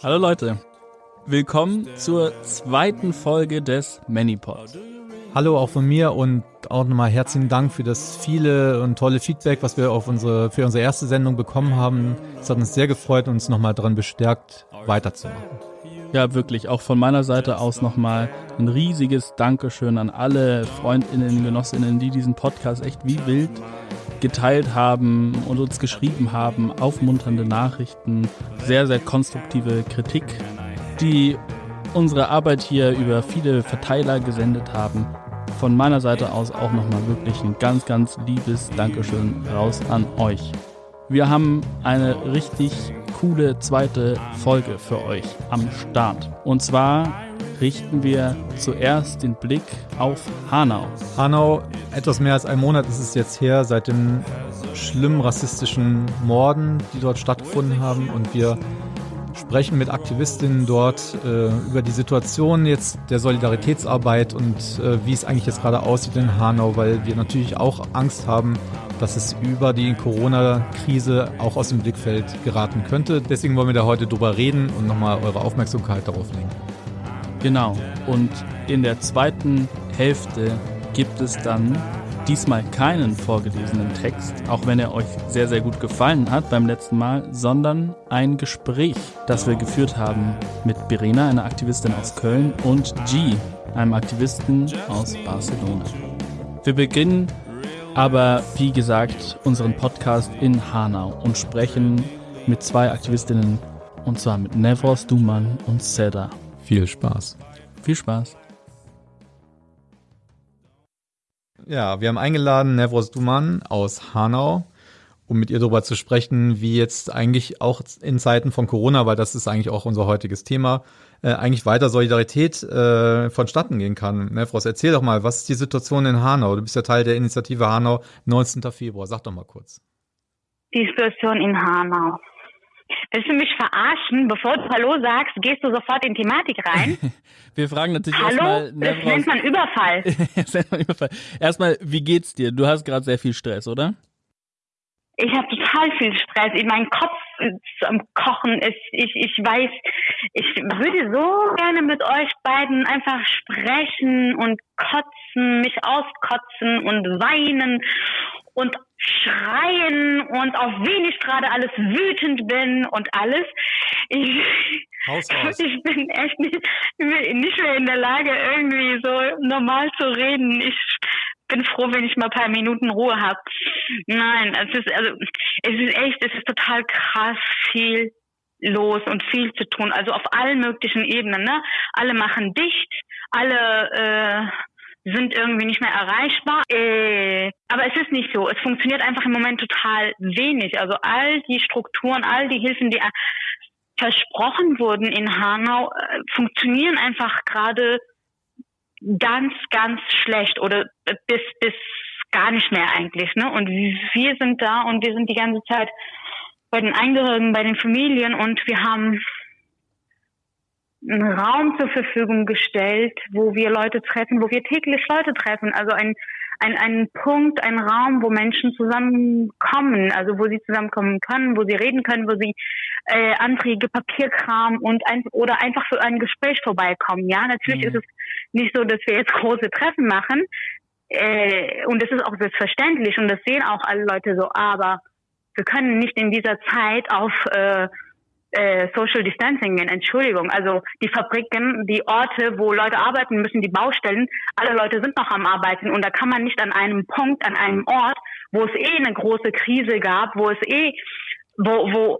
Hallo Leute, willkommen zur zweiten Folge des ManyPod. Hallo auch von mir und auch nochmal herzlichen Dank für das viele und tolle Feedback, was wir auf unsere, für unsere erste Sendung bekommen haben. Es hat uns sehr gefreut und uns nochmal daran bestärkt, weiterzumachen. Ja, wirklich, auch von meiner Seite aus nochmal ein riesiges Dankeschön an alle Freundinnen, Genossinnen, die diesen Podcast echt wie wild geteilt haben und uns geschrieben haben, aufmunternde Nachrichten, sehr, sehr konstruktive Kritik, die unsere Arbeit hier über viele Verteiler gesendet haben. Von meiner Seite aus auch nochmal wirklich ein ganz, ganz liebes Dankeschön raus an euch. Wir haben eine richtig coole zweite Folge für euch am Start. Und zwar richten wir zuerst den Blick auf Hanau. Hanau, etwas mehr als ein Monat ist es jetzt her seit den schlimmen rassistischen Morden, die dort stattgefunden haben. Und wir sprechen mit Aktivistinnen dort äh, über die Situation jetzt der Solidaritätsarbeit und äh, wie es eigentlich jetzt gerade aussieht in Hanau, weil wir natürlich auch Angst haben, dass es über die Corona-Krise auch aus dem Blickfeld geraten könnte. Deswegen wollen wir da heute drüber reden und nochmal eure Aufmerksamkeit darauf legen. Genau. Und in der zweiten Hälfte gibt es dann diesmal keinen vorgelesenen Text, auch wenn er euch sehr, sehr gut gefallen hat beim letzten Mal, sondern ein Gespräch, das wir geführt haben mit Birena, einer Aktivistin aus Köln, und G, einem Aktivisten aus Barcelona. Wir beginnen aber, wie gesagt, unseren Podcast in Hanau und sprechen mit zwei Aktivistinnen, und zwar mit Nevros Duman und Seda. Viel Spaß. Viel Spaß. Ja, wir haben eingeladen Nevros Duman aus Hanau, um mit ihr darüber zu sprechen, wie jetzt eigentlich auch in Zeiten von Corona, weil das ist eigentlich auch unser heutiges Thema, äh, eigentlich weiter Solidarität äh, vonstatten gehen kann. Nevros, erzähl doch mal, was ist die Situation in Hanau? Du bist ja Teil der Initiative Hanau 19. Februar. Sag doch mal kurz. Die Situation in Hanau. Willst du mich verarschen? Bevor du Hallo sagst, gehst du sofort in Thematik rein? Wir fragen natürlich Hallo? erstmal. Das nennt man Überfall. das nennt man Überfall. Erstmal, wie geht's dir? Du hast gerade sehr viel Stress, oder? Ich habe total viel Stress. Mein Kopf ist am Kochen. Ich, ich, ich weiß, ich würde so gerne mit euch beiden einfach sprechen und kotzen, mich auskotzen und weinen und schreien und auf wen ich gerade alles wütend bin und alles. Ich, ich bin echt nicht, nicht mehr in der Lage, irgendwie so normal zu reden. Ich bin froh, wenn ich mal ein paar Minuten Ruhe habe. Nein, es ist also es ist echt, es ist total krass viel los und viel zu tun. Also auf allen möglichen Ebenen. Ne? Alle machen dicht, alle äh, sind irgendwie nicht mehr erreichbar. Äh, aber es ist nicht so. Es funktioniert einfach im Moment total wenig. Also all die Strukturen, all die Hilfen, die versprochen wurden in Hanau, äh, funktionieren einfach gerade ganz, ganz schlecht oder bis, bis gar nicht mehr eigentlich. Ne? Und wir sind da und wir sind die ganze Zeit bei den Angehörigen, bei den Familien und wir haben einen Raum zur Verfügung gestellt, wo wir Leute treffen, wo wir täglich Leute treffen. Also ein, ein, ein Punkt, ein Raum, wo Menschen zusammenkommen, also wo sie zusammenkommen können, wo sie reden können, wo sie äh, Anträge, Papierkram und ein, oder einfach für ein Gespräch vorbeikommen. Ja, natürlich mhm. ist es nicht so, dass wir jetzt große Treffen machen. Äh, und das ist auch selbstverständlich und das sehen auch alle Leute so, aber wir können nicht in dieser Zeit auf äh, äh, Social Distancing, Entschuldigung. Also die Fabriken, die Orte, wo Leute arbeiten müssen, die Baustellen, alle Leute sind noch am Arbeiten und da kann man nicht an einem Punkt, an einem Ort, wo es eh eine große Krise gab, wo es eh, wo, wo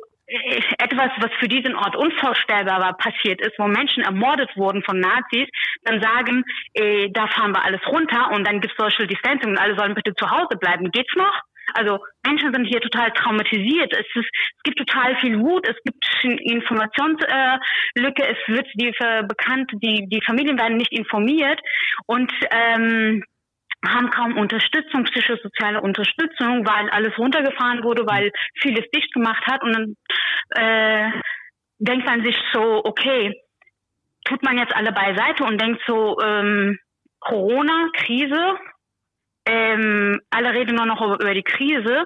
etwas, was für diesen Ort unvorstellbar war, passiert ist, wo Menschen ermordet wurden von Nazis, dann sagen, äh, da fahren wir alles runter und dann gibt's Social Distancing und alle sollen bitte zu Hause bleiben. Geht's noch? Also Menschen sind hier total traumatisiert. Es, ist, es gibt total viel Wut, es gibt Informationslücke, äh, es wird die äh, bekannt, die, die Familien werden nicht informiert und ähm, haben kaum Unterstützung, psychosoziale Unterstützung, weil alles runtergefahren wurde, weil vieles dicht gemacht hat und dann äh, denkt man sich so, okay, tut man jetzt alle beiseite und denkt so, ähm, Corona, Krise, ähm, alle reden nur noch über, die Krise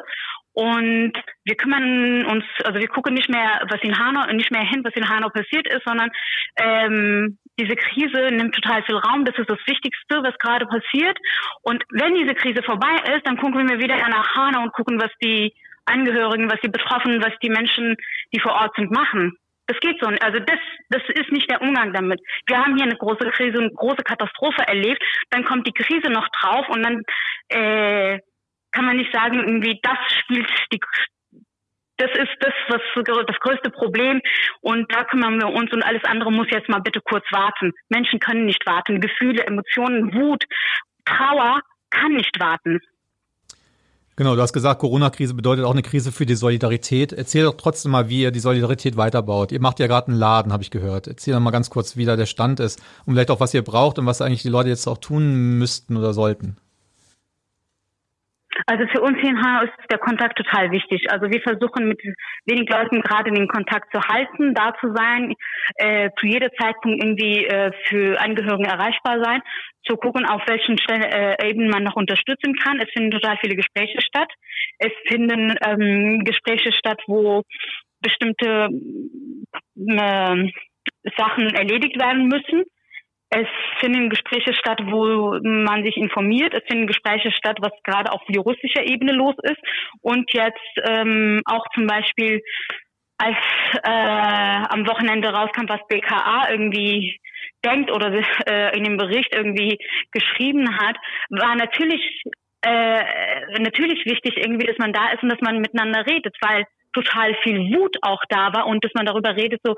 Und wir kümmern uns, also wir gucken nicht mehr, was in Hanau, nicht mehr hin, was in Hanau passiert ist, sondern ähm, diese Krise nimmt total viel Raum. Das ist das Wichtigste, was gerade passiert. Und wenn diese Krise vorbei ist, dann gucken wir wieder nach Hanau und gucken, was die Angehörigen, was die Betroffenen, was die Menschen, die vor Ort sind, machen. Das geht so. Also das, das ist nicht der Umgang damit. Wir haben hier eine große Krise, eine große Katastrophe erlebt. Dann kommt die Krise noch drauf und dann äh, kann man nicht sagen, irgendwie das spielt die das ist das, was das größte Problem. Und da kümmern wir uns und alles andere muss jetzt mal bitte kurz warten. Menschen können nicht warten. Gefühle, Emotionen, Wut, Trauer kann nicht warten. Genau, du hast gesagt, Corona-Krise bedeutet auch eine Krise für die Solidarität. Erzähl doch trotzdem mal, wie ihr die Solidarität weiterbaut. Ihr macht ja gerade einen Laden, habe ich gehört. Erzähl doch mal ganz kurz, wie da der Stand ist und vielleicht auch, was ihr braucht und was eigentlich die Leute jetzt auch tun müssten oder sollten. Also für uns hier in Hanau ist der Kontakt total wichtig. Also wir versuchen mit wenig Leuten gerade den Kontakt zu halten, da zu sein, äh, zu jeder Zeitpunkt irgendwie äh, für Angehörigen erreichbar sein, zu gucken, auf welchen Stellen äh, eben man noch unterstützen kann. Es finden total viele Gespräche statt. Es finden ähm, Gespräche statt, wo bestimmte äh, Sachen erledigt werden müssen es finden Gespräche statt, wo man sich informiert. Es finden Gespräche statt, was gerade auf juristischer Ebene los ist. Und jetzt ähm, auch zum Beispiel, als äh, am Wochenende rauskam, was BKA irgendwie denkt oder äh, in dem Bericht irgendwie geschrieben hat, war natürlich äh, natürlich wichtig irgendwie, dass man da ist und dass man miteinander redet, weil total viel Wut auch da war und dass man darüber redet, so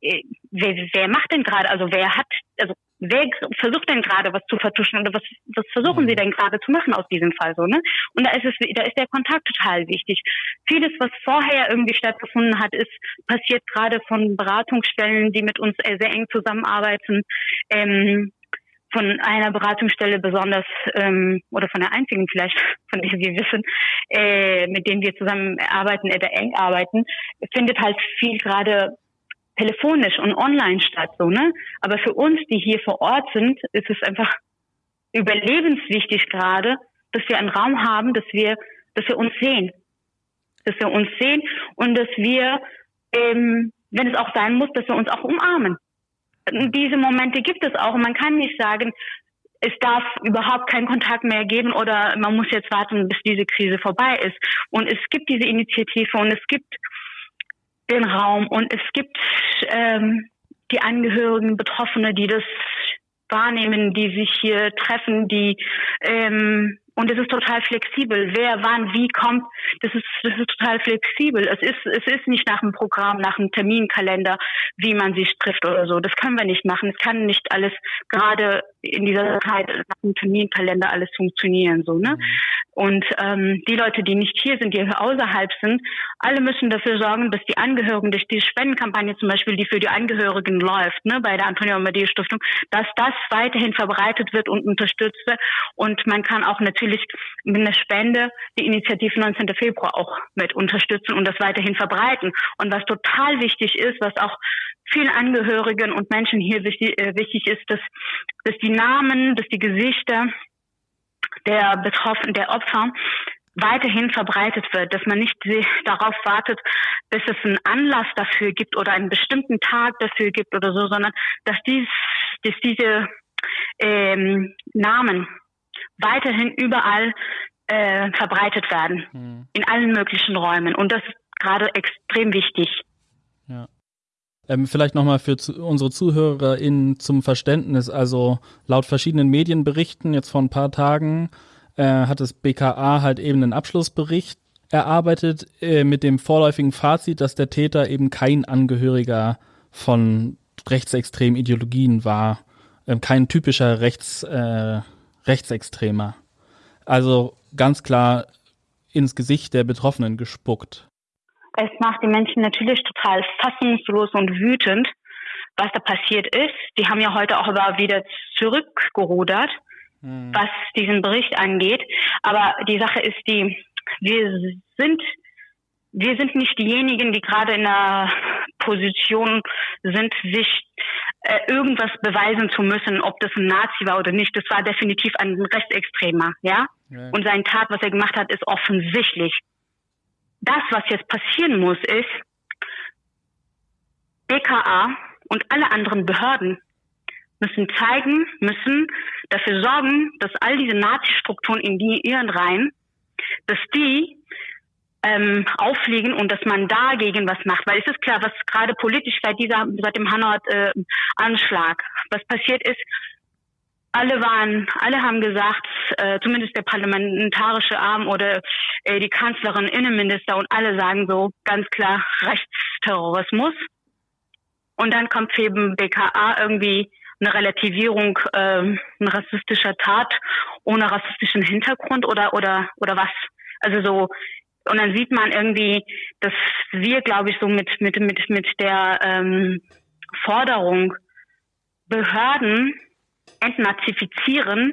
äh, wer, wer macht denn gerade, also wer hat, also wer versucht denn gerade was zu vertuschen oder was, was versuchen mhm. sie denn gerade zu machen aus diesem Fall so, ne? Und da ist es, da ist der Kontakt total wichtig. Vieles, was vorher irgendwie stattgefunden hat, ist passiert gerade von Beratungsstellen, die mit uns sehr eng zusammenarbeiten. Ähm, von einer Beratungsstelle besonders ähm, oder von der einzigen vielleicht, von der wir wissen, äh, mit denen wir zusammen arbeiten oder eng arbeiten, findet halt viel gerade telefonisch und online statt, so, ne? Aber für uns, die hier vor Ort sind, ist es einfach überlebenswichtig gerade, dass wir einen Raum haben, dass wir, dass wir uns sehen. Dass wir uns sehen und dass wir, ähm, wenn es auch sein muss, dass wir uns auch umarmen. Diese Momente gibt es auch und man kann nicht sagen, es darf überhaupt keinen Kontakt mehr geben oder man muss jetzt warten, bis diese Krise vorbei ist. Und es gibt diese Initiative und es gibt den Raum und es gibt ähm, die Angehörigen, Betroffene, die das wahrnehmen, die sich hier treffen, die ähm, und es ist total flexibel. Wer, wann, wie kommt, das ist, das ist total flexibel. Es ist, es ist nicht nach einem Programm, nach einem Terminkalender, wie man sich trifft oder so. Das können wir nicht machen. Es kann nicht alles gerade in dieser Zeit nach einem Terminkalender alles funktionieren, so, ne? Und ähm, die Leute, die nicht hier sind, die außerhalb sind, alle müssen dafür sorgen, dass die Angehörigen durch die Spendenkampagne zum Beispiel, die für die Angehörigen läuft, ne, bei der Antonio Amadeo Stiftung, dass das weiterhin verbreitet wird und unterstützt wird. Und man kann auch natürlich mit einer Spende die Initiative 19. Februar auch mit unterstützen und das weiterhin verbreiten. Und was total wichtig ist, was auch vielen Angehörigen und Menschen hier wichtig, äh, ist, dass, dass die Namen, dass die Gesichter der Betroffenen, der Opfer weiterhin verbreitet wird, dass man nicht darauf wartet, bis es einen Anlass dafür gibt oder einen bestimmten Tag dafür gibt oder so, sondern dass, dies, dass diese ähm, Namen weiterhin überall äh, verbreitet werden, mhm. in allen möglichen Räumen. Und das ist gerade extrem wichtig. Ja. Ähm, vielleicht nochmal für zu, unsere ZuhörerInnen zum Verständnis. Also laut verschiedenen Medienberichten jetzt vor ein paar Tagen äh, hat das BKA halt eben einen Abschlussbericht erarbeitet äh, mit dem vorläufigen Fazit, dass der Täter eben kein Angehöriger von rechtsextremen Ideologien war, äh, kein typischer Rechts, äh, Rechtsextremer. Also ganz klar ins Gesicht der Betroffenen gespuckt es macht die Menschen natürlich total fassungslos und wütend, was da passiert ist. Die haben ja heute auch aber wieder zurückgerudert, mhm. was diesen Bericht angeht. Aber die Sache ist die, wir sind wir sind nicht diejenigen, die gerade in der Position sind, sich äh, irgendwas beweisen zu müssen, ob das ein Nazi war oder nicht. Das war definitiv ein Rechtsextremer, ja? ja. Und sein Tat, was er gemacht hat, ist offensichtlich das, was jetzt passieren muss, ist, BKA und alle anderen Behörden müssen zeigen, müssen dafür sorgen, dass all diese Nazi-Strukturen in die ihren Reihen, dass die ähm, auffliegen und dass man dagegen was macht. Weil es ist klar, was gerade politisch seit dieser, seit dem Hanau-Anschlag, äh, was passiert ist, alle waren, alle haben gesagt, äh, zumindest der parlamentarische Arm oder äh, die Kanzlerin, Innenminister und alle sagen so ganz klar Rechtsterrorismus. Und dann kommt eben BKA irgendwie eine Relativierung äh, eine rassistischer Tat ohne rassistischen Hintergrund oder oder oder was? Also so und dann sieht man irgendwie, dass wir, glaube ich, so mit mit mit mit der ähm, Forderung Behörden entnazifizieren,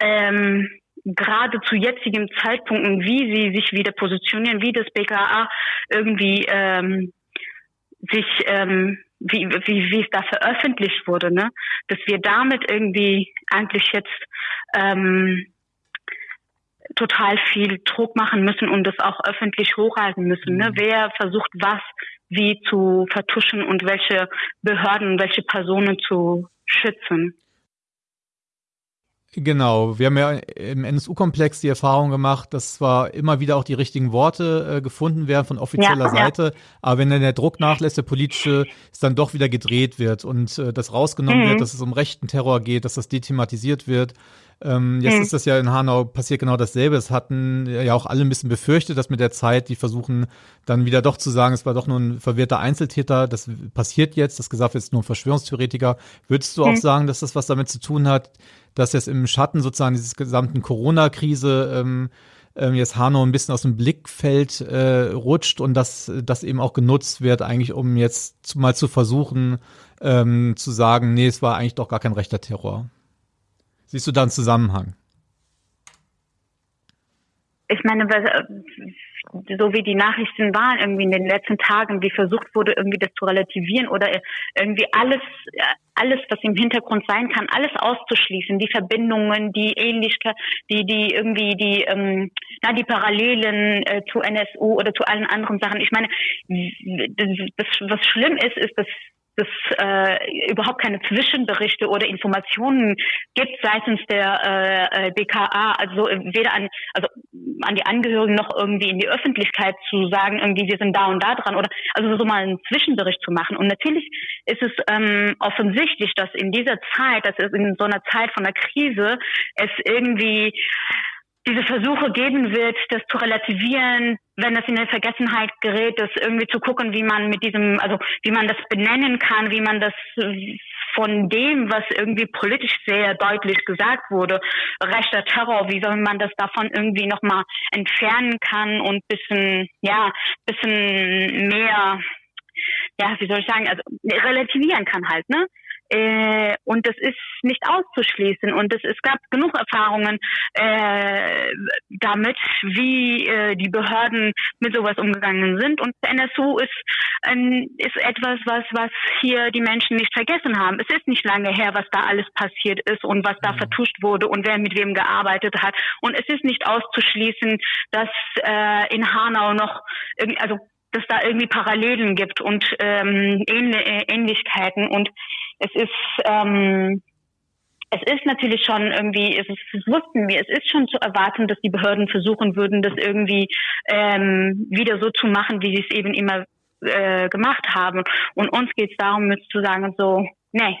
ähm, gerade zu jetzigen Zeitpunkten, wie sie sich wieder positionieren, wie das BKA irgendwie ähm, sich ähm, wie, wie, wie es da veröffentlicht wurde, ne? dass wir damit irgendwie eigentlich jetzt ähm, total viel Druck machen müssen und das auch öffentlich hochhalten müssen. Ne? Mhm. Wer versucht was wie zu vertuschen und welche Behörden, welche Personen zu schützen. Genau, wir haben ja im NSU-Komplex die Erfahrung gemacht, dass zwar immer wieder auch die richtigen Worte äh, gefunden werden von offizieller ja, Seite, ja. aber wenn dann der Druck nachlässt, der politische, es dann doch wieder gedreht wird und äh, das rausgenommen mhm. wird, dass es um rechten Terror geht, dass das dethematisiert wird. Ähm, jetzt mhm. ist das ja in Hanau passiert genau dasselbe. Es hatten ja auch alle ein bisschen befürchtet, dass mit der Zeit die versuchen dann wieder doch zu sagen, es war doch nur ein verwirrter Einzeltäter. Das passiert jetzt. Das gesagt ist nur ein Verschwörungstheoretiker. Würdest du mhm. auch sagen, dass das was damit zu tun hat, dass jetzt im Schatten sozusagen dieses gesamten Corona-Krise ähm, ähm, jetzt Hanau ein bisschen aus dem Blickfeld äh, rutscht und dass das eben auch genutzt wird, eigentlich um jetzt mal zu versuchen ähm, zu sagen, nee, es war eigentlich doch gar kein rechter Terror. Siehst du da einen Zusammenhang? Ich meine, so wie die Nachrichten waren irgendwie in den letzten Tagen, wie versucht wurde, irgendwie das zu relativieren oder irgendwie alles, alles, was im Hintergrund sein kann, alles auszuschließen, die Verbindungen, die Ähnlichkeit, die, die irgendwie die, ähm, ja, die Parallelen äh, zu NSU oder zu allen anderen Sachen. Ich meine, das, was schlimm ist, ist, dass es äh, überhaupt keine Zwischenberichte oder Informationen gibt seitens der äh, äh BKA, also weder an also an die Angehörigen noch irgendwie in die Öffentlichkeit zu sagen, irgendwie wir sind da und da dran oder also so mal einen Zwischenbericht zu machen. Und natürlich ist es ähm, offensichtlich, dass in dieser Zeit, dass es in so einer Zeit von der Krise es irgendwie diese Versuche geben wird, das zu relativieren, wenn das in der Vergessenheit gerät, das irgendwie zu gucken, wie man mit diesem, also wie man das benennen kann, wie man das von dem, was irgendwie politisch sehr deutlich gesagt wurde, rechter Terror, wie soll man das davon irgendwie nochmal entfernen kann und bisschen, ja, bisschen mehr, ja, wie soll ich sagen, also relativieren kann halt, ne? Äh, und das ist nicht auszuschließen. Und es, es gab genug Erfahrungen äh, damit, wie äh, die Behörden mit sowas umgegangen sind. Und NSU ist, ähm, ist etwas, was, was hier die Menschen nicht vergessen haben. Es ist nicht lange her, was da alles passiert ist und was da mhm. vertuscht wurde und wer mit wem gearbeitet hat. Und es ist nicht auszuschließen, dass äh, in Hanau noch, also dass da irgendwie Parallelen gibt und ähm, Ähnlichkeiten und es ist ähm, es ist natürlich schon irgendwie, es, das wussten wir, es ist schon zu erwarten, dass die Behörden versuchen würden, das irgendwie ähm, wieder so zu machen, wie sie es eben immer äh, gemacht haben. Und uns geht es darum, jetzt zu sagen, so, nee,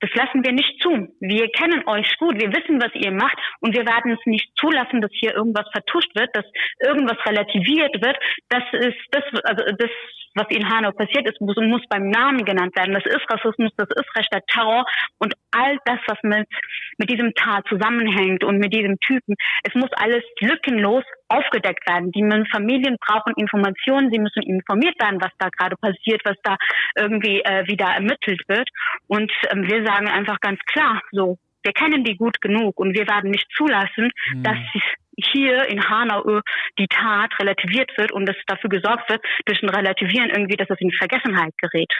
das lassen wir nicht zu. Wir kennen euch gut, wir wissen, was ihr macht und wir werden es nicht zulassen, dass hier irgendwas vertuscht wird, dass irgendwas relativiert wird. Das ist das, also das was in Hanau passiert ist, muss, muss beim Namen genannt werden. Das ist Rassismus, das ist rechter Terror und all das, was mit, mit diesem Tat zusammenhängt und mit diesem Typen, es muss alles lückenlos aufgedeckt werden. Die Familien brauchen Informationen, sie müssen informiert werden, was da gerade passiert, was da irgendwie äh, wieder ermittelt wird. Und ähm, wir sagen einfach ganz klar, so, wir kennen die gut genug und wir werden nicht zulassen, mhm. dass hier in Hanau die Tat relativiert wird und es dafür gesorgt wird, durch ein Relativieren irgendwie, dass es in Vergessenheit gerät.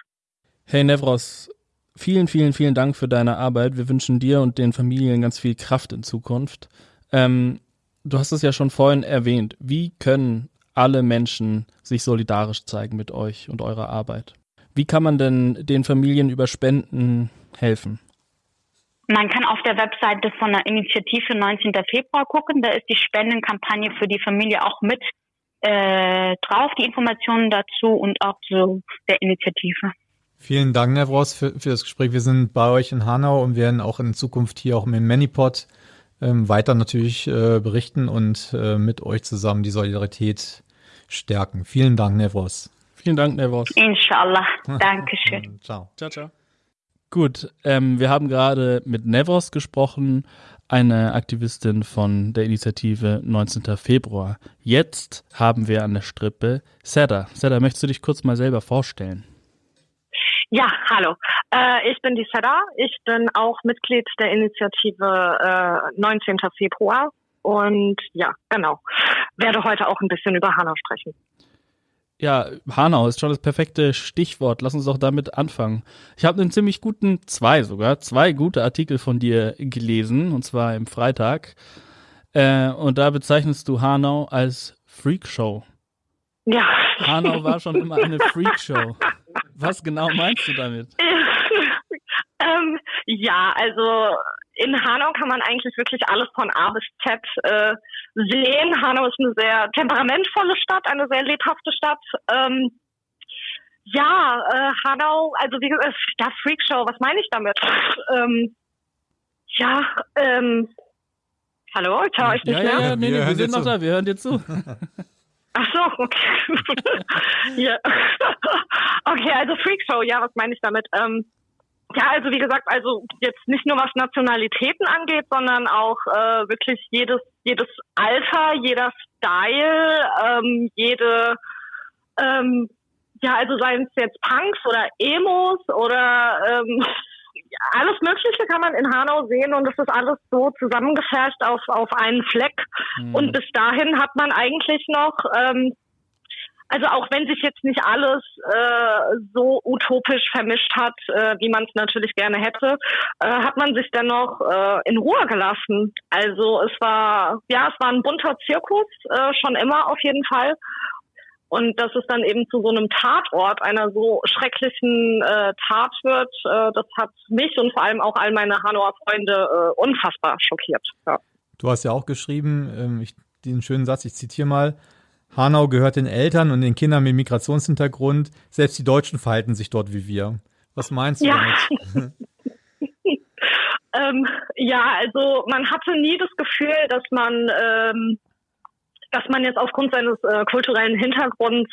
Hey Nevros, vielen, vielen, vielen Dank für deine Arbeit. Wir wünschen dir und den Familien ganz viel Kraft in Zukunft. Ähm, du hast es ja schon vorhin erwähnt. Wie können alle Menschen sich solidarisch zeigen mit euch und eurer Arbeit. Wie kann man denn den Familien über Spenden helfen? Man kann auf der Webseite von der Initiative 19. Februar gucken. Da ist die Spendenkampagne für die Familie auch mit äh, drauf, die Informationen dazu und auch zu der Initiative. Vielen Dank, Nevros, für, für das Gespräch. Wir sind bei euch in Hanau und werden auch in Zukunft hier auch im Manipod ähm, weiter natürlich äh, berichten und äh, mit euch zusammen die Solidarität stärken. Vielen Dank, Nevros. Vielen Dank, Nevros. Inshallah. Dankeschön. ciao. Ciao, ciao. Gut, ähm, wir haben gerade mit Nevros gesprochen, eine Aktivistin von der Initiative 19. Februar. Jetzt haben wir an der Strippe Seda. Seda, möchtest du dich kurz mal selber vorstellen? Ja, hallo. Äh, ich bin die Seda. Ich bin auch Mitglied der Initiative äh, 19. Februar. Und ja, genau. Werde heute auch ein bisschen über Hanau sprechen. Ja, Hanau ist schon das perfekte Stichwort. Lass uns doch damit anfangen. Ich habe einen ziemlich guten, zwei sogar, zwei gute Artikel von dir gelesen, und zwar im Freitag. Äh, und da bezeichnest du Hanau als Freakshow. Ja. Hanau war schon immer eine Freakshow. Was genau meinst du damit? ähm, ja, also in Hanau kann man eigentlich wirklich alles von A bis Z äh, sehen. Hanau ist eine sehr temperamentvolle Stadt, eine sehr lebhafte Stadt. Ähm, ja, äh, Hanau, also wie gesagt, ja, Freakshow, was meine ich damit? Ähm, ja, ähm, hallo, ich höre euch nicht ja, mehr. Ja, ja, nee, nee, wir, wir sind noch da, wir hören dir zu. Ach so, okay. ja. okay, also Freakshow, ja, was meine ich damit? Ähm, ja, also wie gesagt, also jetzt nicht nur was Nationalitäten angeht, sondern auch äh, wirklich jedes jedes Alter, jeder Style, ähm, jede ähm, ja, also seien es jetzt Punks oder Emos oder ähm, alles Mögliche kann man in Hanau sehen und es ist alles so zusammengefasst auf, auf einen Fleck. Mhm. Und bis dahin hat man eigentlich noch ähm, also auch wenn sich jetzt nicht alles äh, so utopisch vermischt hat, äh, wie man es natürlich gerne hätte, äh, hat man sich dennoch äh, in Ruhe gelassen. Also es war, ja, es war ein bunter Zirkus, äh, schon immer auf jeden Fall. Und dass es dann eben zu so einem Tatort einer so schrecklichen äh, Tat wird, äh, das hat mich und vor allem auch all meine Hanauer Freunde äh, unfassbar schockiert. Ja. Du hast ja auch geschrieben, ähm, ich, den schönen Satz, ich zitiere mal, Hanau gehört den Eltern und den Kindern mit Migrationshintergrund. Selbst die Deutschen verhalten sich dort wie wir. Was meinst du ja. damit? ähm, ja, also man hatte nie das Gefühl, dass man, ähm, dass man jetzt aufgrund seines äh, kulturellen Hintergrunds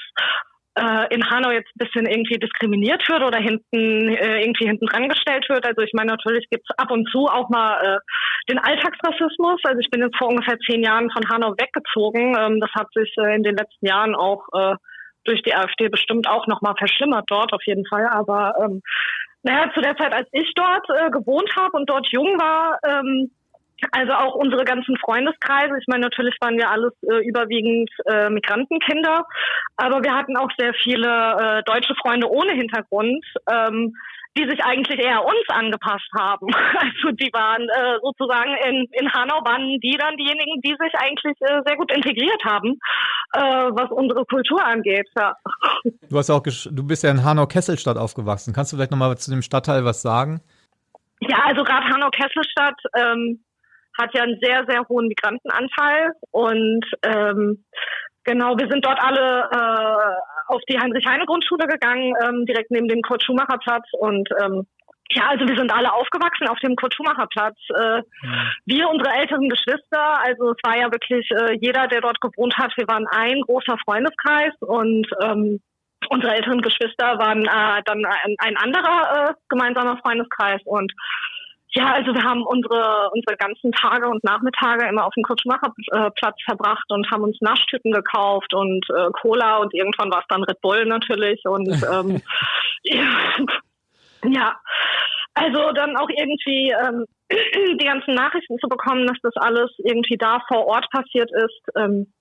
äh, in Hanau jetzt ein bisschen irgendwie diskriminiert wird oder hinten äh, irgendwie hinten dran gestellt wird. Also ich meine, natürlich gibt es ab und zu auch mal äh, den Alltagsrassismus. Also ich bin jetzt vor ungefähr zehn Jahren von Hanau weggezogen. Ähm, das hat sich äh, in den letzten Jahren auch äh, durch die AfD bestimmt auch nochmal verschlimmert dort auf jeden Fall. Aber ähm, naja, zu der Zeit, als ich dort äh, gewohnt habe und dort jung war, ähm, also auch unsere ganzen Freundeskreise. Ich meine, natürlich waren wir alles äh, überwiegend äh, Migrantenkinder, aber wir hatten auch sehr viele äh, deutsche Freunde ohne Hintergrund, ähm, die sich eigentlich eher uns angepasst haben. Also die waren äh, sozusagen in, in Hanau waren die dann diejenigen, die sich eigentlich äh, sehr gut integriert haben, äh, was unsere Kultur angeht. Ja. Du hast auch du bist ja in Hanau-Kesselstadt aufgewachsen. Kannst du vielleicht nochmal zu dem Stadtteil was sagen? Ja, also gerade Hanau-Kesselstadt ähm, hat ja einen sehr, sehr hohen Migrantenanteil und ähm, genau, wir sind dort alle äh, auf die Heinrich-Heine-Grundschule gegangen, ähm, direkt neben dem Kurt-Schumacher-Platz und ähm, ja, also wir sind alle aufgewachsen auf dem Kurt-Schumacher-Platz. Äh, mhm. Wir, unsere älteren Geschwister, also es war ja wirklich äh, jeder, der dort gewohnt hat, wir waren ein großer Freundeskreis und ähm, unsere älteren Geschwister waren äh, dann ein, ein anderer äh, gemeinsamer Freundeskreis und ja, also wir haben unsere, unsere ganzen Tage und Nachmittage immer auf dem Kutschmacherplatz verbracht und haben uns Naschtüten gekauft und äh, Cola und irgendwann war es dann Red Bull natürlich und ähm, ja, also dann auch irgendwie ähm, die ganzen Nachrichten zu bekommen, dass das alles irgendwie da vor Ort passiert ist. Ähm,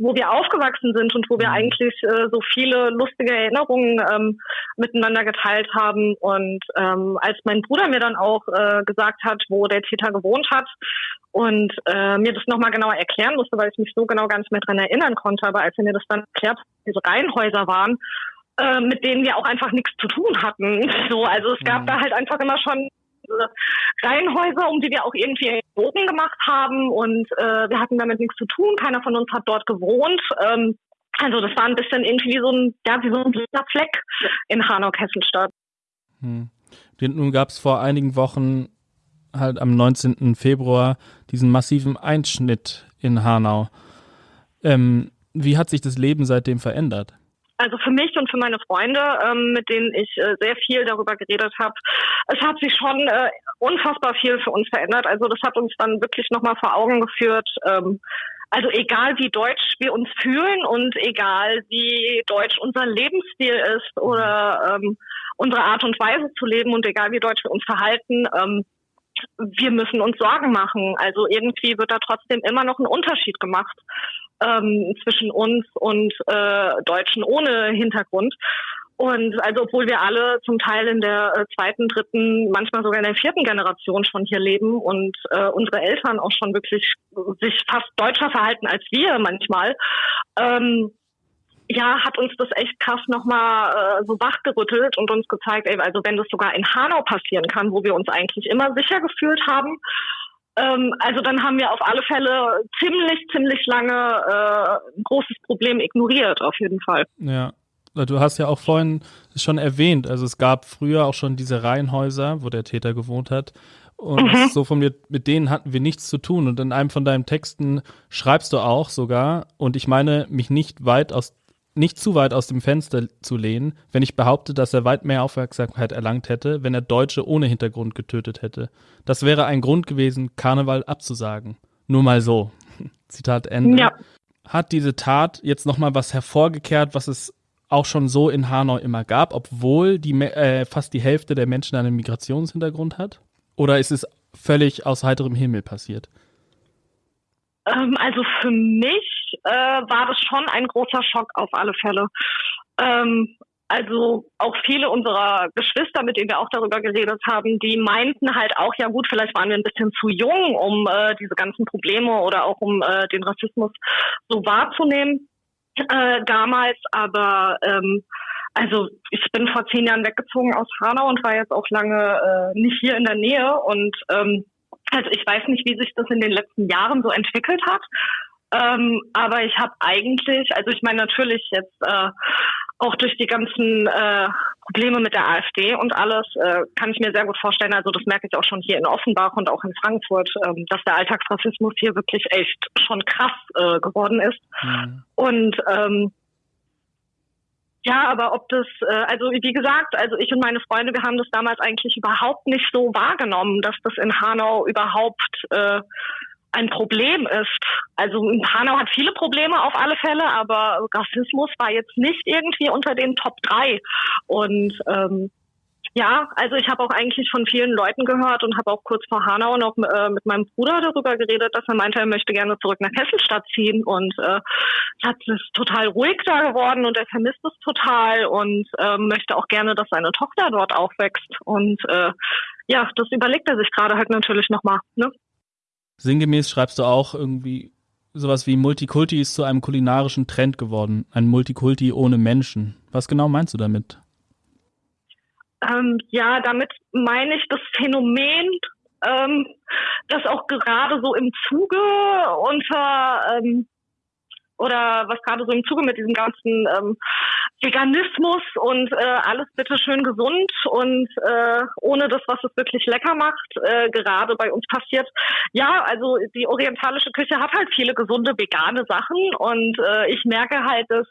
wo wir aufgewachsen sind und wo wir mhm. eigentlich äh, so viele lustige Erinnerungen ähm, miteinander geteilt haben. Und ähm, als mein Bruder mir dann auch äh, gesagt hat, wo der Täter gewohnt hat und äh, mir das nochmal genauer erklären musste, weil ich mich so genau gar nicht mehr dran erinnern konnte, aber als er mir das dann erklärt, diese Reihenhäuser waren, äh, mit denen wir auch einfach nichts zu tun hatten. So, also es gab mhm. da halt einfach immer schon Reihenhäuser, um die wir auch irgendwie Bogen gemacht haben und äh, wir hatten damit nichts zu tun. Keiner von uns hat dort gewohnt. Ähm, also das war ein bisschen irgendwie so ein, ja, wie so ein Fleck in Hanau-Kesselstadt. Hm. Nun gab es vor einigen Wochen halt am 19. Februar diesen massiven Einschnitt in Hanau. Ähm, wie hat sich das Leben seitdem verändert? Also für mich und für meine Freunde, ähm, mit denen ich äh, sehr viel darüber geredet habe, es hat sich schon äh, unfassbar viel für uns verändert. Also das hat uns dann wirklich nochmal vor Augen geführt. Ähm, also egal wie deutsch wir uns fühlen und egal wie deutsch unser Lebensstil ist oder ähm, unsere Art und Weise zu leben und egal wie deutsch wir uns verhalten, ähm, wir müssen uns Sorgen machen. Also irgendwie wird da trotzdem immer noch ein Unterschied gemacht ähm, zwischen uns und äh, Deutschen ohne Hintergrund. Und also obwohl wir alle zum Teil in der äh, zweiten, dritten, manchmal sogar in der vierten Generation schon hier leben und äh, unsere Eltern auch schon wirklich sich fast deutscher verhalten als wir manchmal, ähm, ja, hat uns das echt krass nochmal äh, so wachgerüttelt und uns gezeigt, ey, also wenn das sogar in Hanau passieren kann, wo wir uns eigentlich immer sicher gefühlt haben, ähm, also dann haben wir auf alle Fälle ziemlich, ziemlich lange äh, ein großes Problem ignoriert, auf jeden Fall. Ja. Du hast ja auch vorhin schon erwähnt, also es gab früher auch schon diese Reihenhäuser, wo der Täter gewohnt hat. Und mhm. so von mir, mit denen hatten wir nichts zu tun. Und in einem von deinen Texten schreibst du auch sogar, und ich meine, mich nicht weit aus nicht zu weit aus dem Fenster zu lehnen, wenn ich behaupte, dass er weit mehr Aufmerksamkeit erlangt hätte, wenn er Deutsche ohne Hintergrund getötet hätte. Das wäre ein Grund gewesen, Karneval abzusagen. Nur mal so. Zitat Ende. Ja. Hat diese Tat jetzt nochmal was hervorgekehrt, was es auch schon so in Hanau immer gab, obwohl die, äh, fast die Hälfte der Menschen einen Migrationshintergrund hat? Oder ist es völlig aus heiterem Himmel passiert? Ähm, also für mich äh, war das schon ein großer Schock auf alle Fälle. Ähm, also auch viele unserer Geschwister, mit denen wir auch darüber geredet haben, die meinten halt auch, ja gut, vielleicht waren wir ein bisschen zu jung, um äh, diese ganzen Probleme oder auch um äh, den Rassismus so wahrzunehmen äh, damals. Aber ähm, also ich bin vor zehn Jahren weggezogen aus Hanau und war jetzt auch lange äh, nicht hier in der Nähe und ähm, also ich weiß nicht, wie sich das in den letzten Jahren so entwickelt hat. Ähm, aber ich habe eigentlich, also ich meine natürlich jetzt äh, auch durch die ganzen äh, Probleme mit der AfD und alles, äh, kann ich mir sehr gut vorstellen, also das merke ich auch schon hier in Offenbach und auch in Frankfurt, ähm, dass der Alltagsrassismus hier wirklich echt schon krass äh, geworden ist. Mhm. Und ähm, ja, aber ob das, äh, also wie gesagt, also ich und meine Freunde, wir haben das damals eigentlich überhaupt nicht so wahrgenommen, dass das in Hanau überhaupt äh, ein Problem ist. Also Hanau hat viele Probleme auf alle Fälle, aber Rassismus war jetzt nicht irgendwie unter den Top 3. Und ähm, ja, also ich habe auch eigentlich von vielen Leuten gehört und habe auch kurz vor Hanau noch äh, mit meinem Bruder darüber geredet, dass er meinte, er möchte gerne zurück nach Kesselstadt ziehen und äh, es hat es total ruhig da geworden und er vermisst es total und äh, möchte auch gerne, dass seine Tochter dort aufwächst und äh, ja, das überlegt er sich gerade halt natürlich nochmal. Ne? Sinngemäß schreibst du auch irgendwie sowas wie Multikulti ist zu einem kulinarischen Trend geworden, ein Multikulti ohne Menschen. Was genau meinst du damit? Ähm, ja, damit meine ich das Phänomen, ähm, das auch gerade so im Zuge unter ähm, oder was gerade so im Zuge mit diesem ganzen ähm, Veganismus und äh, alles bitte schön gesund und äh, ohne das, was es wirklich lecker macht, äh, gerade bei uns passiert. Ja, also die orientalische Küche hat halt viele gesunde vegane Sachen und äh, ich merke halt, dass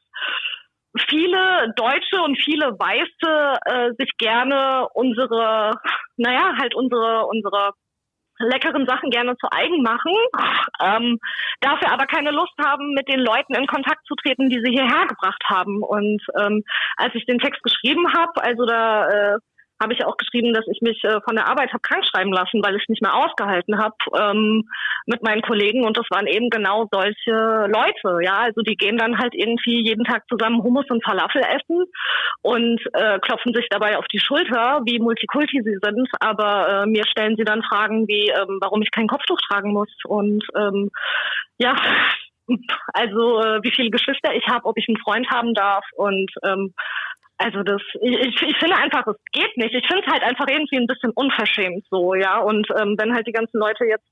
viele Deutsche und viele Weiße äh, sich gerne unsere, naja, halt unsere, unsere leckeren Sachen gerne zu eigen machen, ähm, dafür aber keine Lust haben, mit den Leuten in Kontakt zu treten, die sie hierher gebracht haben. Und ähm, als ich den Text geschrieben habe, also da äh, habe ich auch geschrieben, dass ich mich äh, von der Arbeit habe krank schreiben lassen, weil ich nicht mehr ausgehalten habe ähm, mit meinen Kollegen. Und das waren eben genau solche Leute. Ja, also die gehen dann halt irgendwie jeden Tag zusammen Hummus und Falafel essen und äh, klopfen sich dabei auf die Schulter, wie Multikulti sie sind. Aber äh, mir stellen sie dann Fragen wie, ähm, warum ich kein Kopftuch tragen muss. Und ähm, ja, also äh, wie viele Geschwister ich habe, ob ich einen Freund haben darf und ähm, also das, ich, ich finde einfach, es geht nicht. Ich finde es halt einfach irgendwie ein bisschen unverschämt so, ja. Und ähm, wenn halt die ganzen Leute jetzt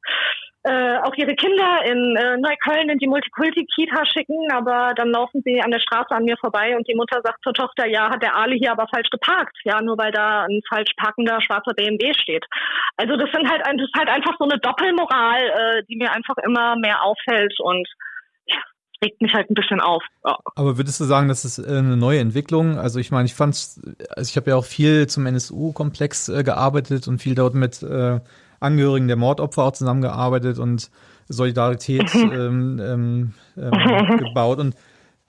äh, auch ihre Kinder in äh, Neukölln in die Multikulti-Kita schicken, aber dann laufen sie an der Straße an mir vorbei und die Mutter sagt zur Tochter, ja, hat der Ali hier aber falsch geparkt, ja, nur weil da ein falsch parkender schwarzer BMW steht. Also das sind halt, das ist halt einfach so eine Doppelmoral, äh, die mir einfach immer mehr auffällt und regt mich halt ein bisschen auf. Ja. Aber würdest du sagen, das ist äh, eine neue Entwicklung? Also ich meine, ich fand's, also ich habe ja auch viel zum NSU-Komplex äh, gearbeitet und viel dort mit äh, Angehörigen der Mordopfer auch zusammengearbeitet und Solidarität ähm, ähm, ähm, gebaut. Und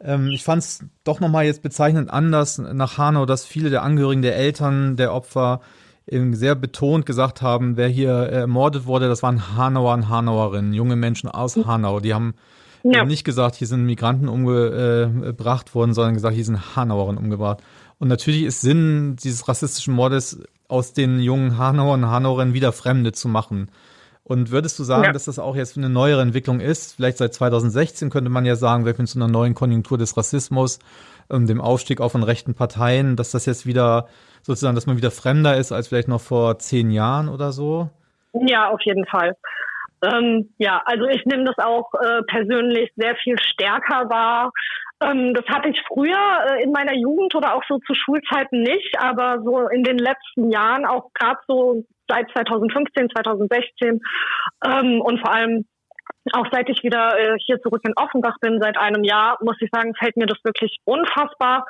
ähm, ich fand es doch nochmal jetzt bezeichnend anders nach Hanau, dass viele der Angehörigen der Eltern der Opfer eben sehr betont gesagt haben, wer hier ermordet wurde, das waren Hanauer und Hanauerinnen, junge Menschen aus Hanau. Die haben ja. nicht gesagt, hier sind Migranten umgebracht worden, sondern gesagt, hier sind Hanauerinnen umgebracht. Und natürlich ist Sinn dieses rassistischen Mordes, aus den jungen Hanauern und Hanauerinnen wieder Fremde zu machen. Und würdest du sagen, ja. dass das auch jetzt eine neuere Entwicklung ist? Vielleicht seit 2016 könnte man ja sagen, wir sind zu einer neuen Konjunktur des Rassismus, ähm, dem Aufstieg auch von rechten Parteien, dass das jetzt wieder sozusagen, dass man wieder fremder ist als vielleicht noch vor zehn Jahren oder so? Ja, auf jeden Fall. Ähm, ja, also ich nehme das auch äh, persönlich sehr viel stärker wahr. Ähm, das hatte ich früher äh, in meiner Jugend oder auch so zu Schulzeiten nicht, aber so in den letzten Jahren, auch gerade so seit 2015, 2016 ähm, und vor allem auch seit ich wieder äh, hier zurück in Offenbach bin, seit einem Jahr, muss ich sagen, fällt mir das wirklich unfassbar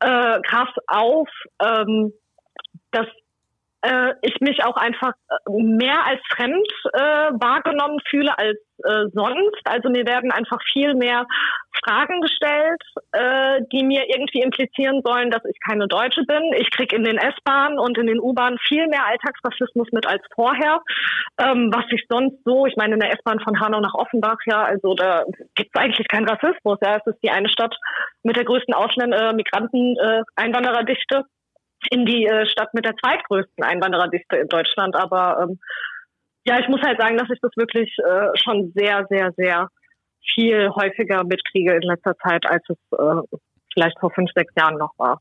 äh, krass auf, ähm, dass äh, ich mich auch einfach äh, mehr als fremd äh, wahrgenommen fühle als äh, sonst. Also mir werden einfach viel mehr Fragen gestellt, äh, die mir irgendwie implizieren sollen, dass ich keine Deutsche bin. Ich kriege in den S-Bahnen und in den U-Bahnen viel mehr Alltagsrassismus mit als vorher, ähm, was ich sonst so, ich meine in der S-Bahn von Hanau nach Offenbach, ja, also da gibt es eigentlich keinen Rassismus. Ja, es ist die eine Stadt mit der größten Ausländer, äh, Migranten, äh, Einwandererdichte in die äh, Stadt mit der zweitgrößten Einwandererdichte in Deutschland. Aber ähm, ja, ich muss halt sagen, dass ich das wirklich äh, schon sehr, sehr, sehr viel häufiger mitkriege in letzter Zeit, als es äh, vielleicht vor fünf, sechs Jahren noch war.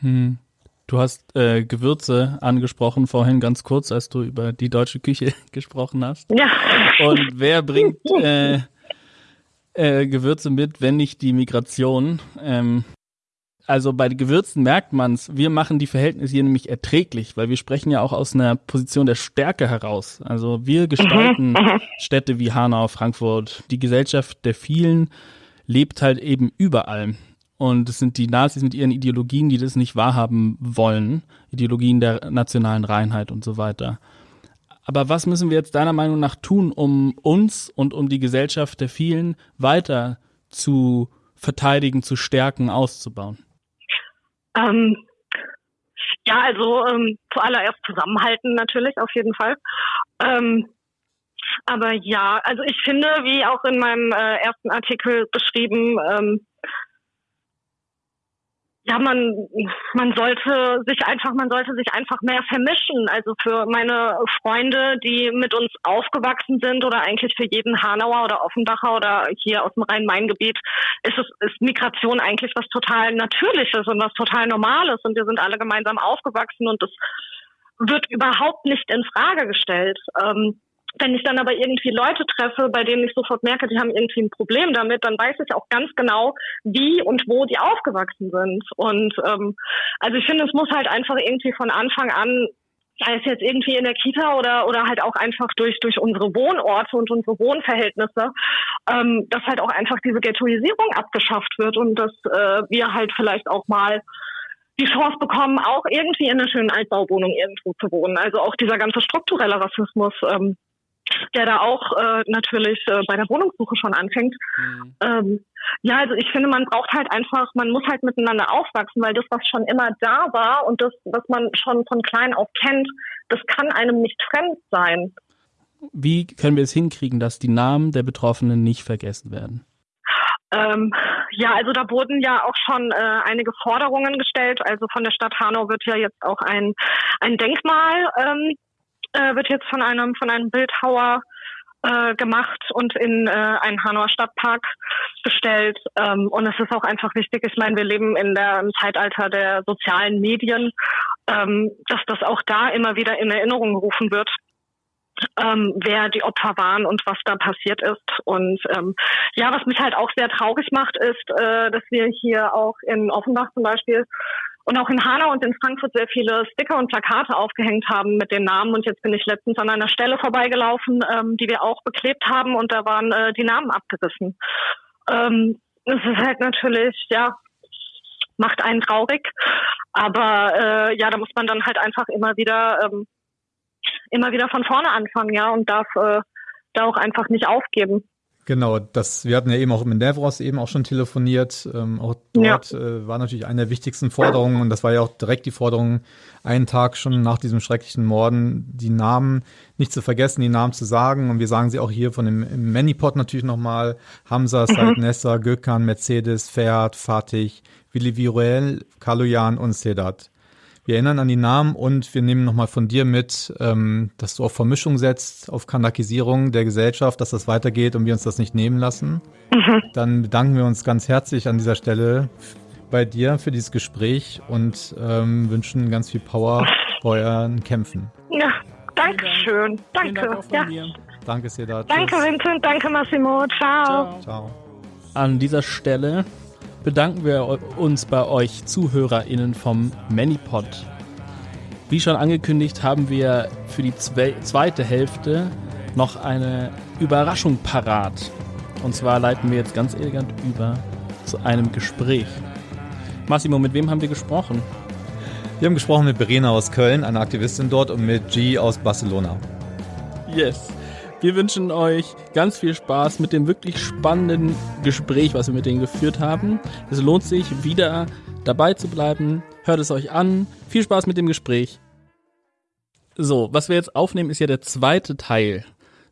Hm. Du hast äh, Gewürze angesprochen vorhin ganz kurz, als du über die deutsche Küche gesprochen hast. Ja. Und wer bringt äh, äh, Gewürze mit, wenn nicht die Migration? Ähm, also bei Gewürzen merkt man es, wir machen die Verhältnisse hier nämlich erträglich, weil wir sprechen ja auch aus einer Position der Stärke heraus. Also wir gestalten mhm, mhm. Städte wie Hanau, Frankfurt. Die Gesellschaft der vielen lebt halt eben überall. Und es sind die Nazis mit ihren Ideologien, die das nicht wahrhaben wollen. Ideologien der nationalen Reinheit und so weiter. Aber was müssen wir jetzt deiner Meinung nach tun, um uns und um die Gesellschaft der vielen weiter zu verteidigen, zu stärken, auszubauen? Ähm, ja, also ähm, zuallererst zusammenhalten natürlich, auf jeden Fall. Ähm, aber ja, also ich finde, wie auch in meinem äh, ersten Artikel beschrieben, ähm, ja, man, man sollte sich einfach, man sollte sich einfach mehr vermischen. Also für meine Freunde, die mit uns aufgewachsen sind oder eigentlich für jeden Hanauer oder Offenbacher oder hier aus dem Rhein-Main-Gebiet ist es, ist Migration eigentlich was total Natürliches und was total Normales und wir sind alle gemeinsam aufgewachsen und das wird überhaupt nicht in Frage gestellt. Ähm, wenn ich dann aber irgendwie Leute treffe, bei denen ich sofort merke, die haben irgendwie ein Problem damit, dann weiß ich auch ganz genau, wie und wo die aufgewachsen sind. Und ähm, also ich finde, es muss halt einfach irgendwie von Anfang an sei es jetzt irgendwie in der Kita oder oder halt auch einfach durch durch unsere Wohnorte und unsere Wohnverhältnisse, ähm, dass halt auch einfach diese Ghettoisierung abgeschafft wird und dass äh, wir halt vielleicht auch mal die Chance bekommen, auch irgendwie in einer schönen Altbauwohnung irgendwo zu wohnen. Also auch dieser ganze strukturelle Rassismus, ähm, der da auch äh, natürlich äh, bei der Wohnungssuche schon anfängt. Mhm. Ähm, ja, also ich finde, man braucht halt einfach, man muss halt miteinander aufwachsen, weil das, was schon immer da war und das, was man schon von klein auf kennt, das kann einem nicht fremd sein. Wie können wir es hinkriegen, dass die Namen der Betroffenen nicht vergessen werden? Ähm, ja, also da wurden ja auch schon äh, einige Forderungen gestellt. Also von der Stadt Hanau wird ja jetzt auch ein, ein Denkmal ähm, äh, wird jetzt von einem von einem Bildhauer äh, gemacht und in äh, einen Hanauer Stadtpark gestellt. Ähm, und es ist auch einfach wichtig, ich meine, wir leben in der, im Zeitalter der sozialen Medien, ähm, dass das auch da immer wieder in Erinnerung gerufen wird. Ähm, wer die Opfer waren und was da passiert ist. Und ähm, ja, was mich halt auch sehr traurig macht, ist, äh, dass wir hier auch in Offenbach zum Beispiel und auch in Hanau und in Frankfurt sehr viele Sticker und Plakate aufgehängt haben mit den Namen. Und jetzt bin ich letztens an einer Stelle vorbeigelaufen, ähm, die wir auch beklebt haben und da waren äh, die Namen abgerissen. Ähm, es ist halt natürlich, ja, macht einen traurig. Aber äh, ja, da muss man dann halt einfach immer wieder ähm, immer wieder von vorne anfangen, ja, und darf äh, da auch einfach nicht aufgeben. Genau, das, wir hatten ja eben auch mit Nevros eben auch schon telefoniert. Ähm, auch dort ja. äh, war natürlich eine der wichtigsten Forderungen und das war ja auch direkt die Forderung, einen Tag schon nach diesem schrecklichen Morden die Namen nicht zu vergessen, die Namen zu sagen. Und wir sagen sie auch hier von dem im Manipod natürlich nochmal. Hamza, mhm. Said Nessa, Gökhan, Mercedes, Ferhat, Fatih, Willi Viruel, Kaloyan und Sedat. Wir erinnern an die Namen und wir nehmen nochmal von dir mit, ähm, dass du auf Vermischung setzt, auf Kanakisierung der Gesellschaft, dass das weitergeht und wir uns das nicht nehmen lassen. Mhm. Dann bedanken wir uns ganz herzlich an dieser Stelle bei dir für dieses Gespräch und ähm, wünschen ganz viel Power bei euren Kämpfen. Ja, danke schön. Danke. Dank ja. Danke, Seda. Danke, Vincent. Danke, Massimo. Ciao. Ciao. Ciao. An dieser Stelle bedanken wir uns bei euch ZuhörerInnen vom Manipod. Wie schon angekündigt, haben wir für die zweite Hälfte noch eine Überraschung parat. Und zwar leiten wir jetzt ganz elegant über zu einem Gespräch. Massimo, mit wem haben wir gesprochen? Wir haben gesprochen mit Verena aus Köln, einer Aktivistin dort, und mit G aus Barcelona. Yes. Wir wünschen euch ganz viel Spaß mit dem wirklich spannenden Gespräch, was wir mit denen geführt haben. Es lohnt sich, wieder dabei zu bleiben. Hört es euch an. Viel Spaß mit dem Gespräch. So, was wir jetzt aufnehmen, ist ja der zweite Teil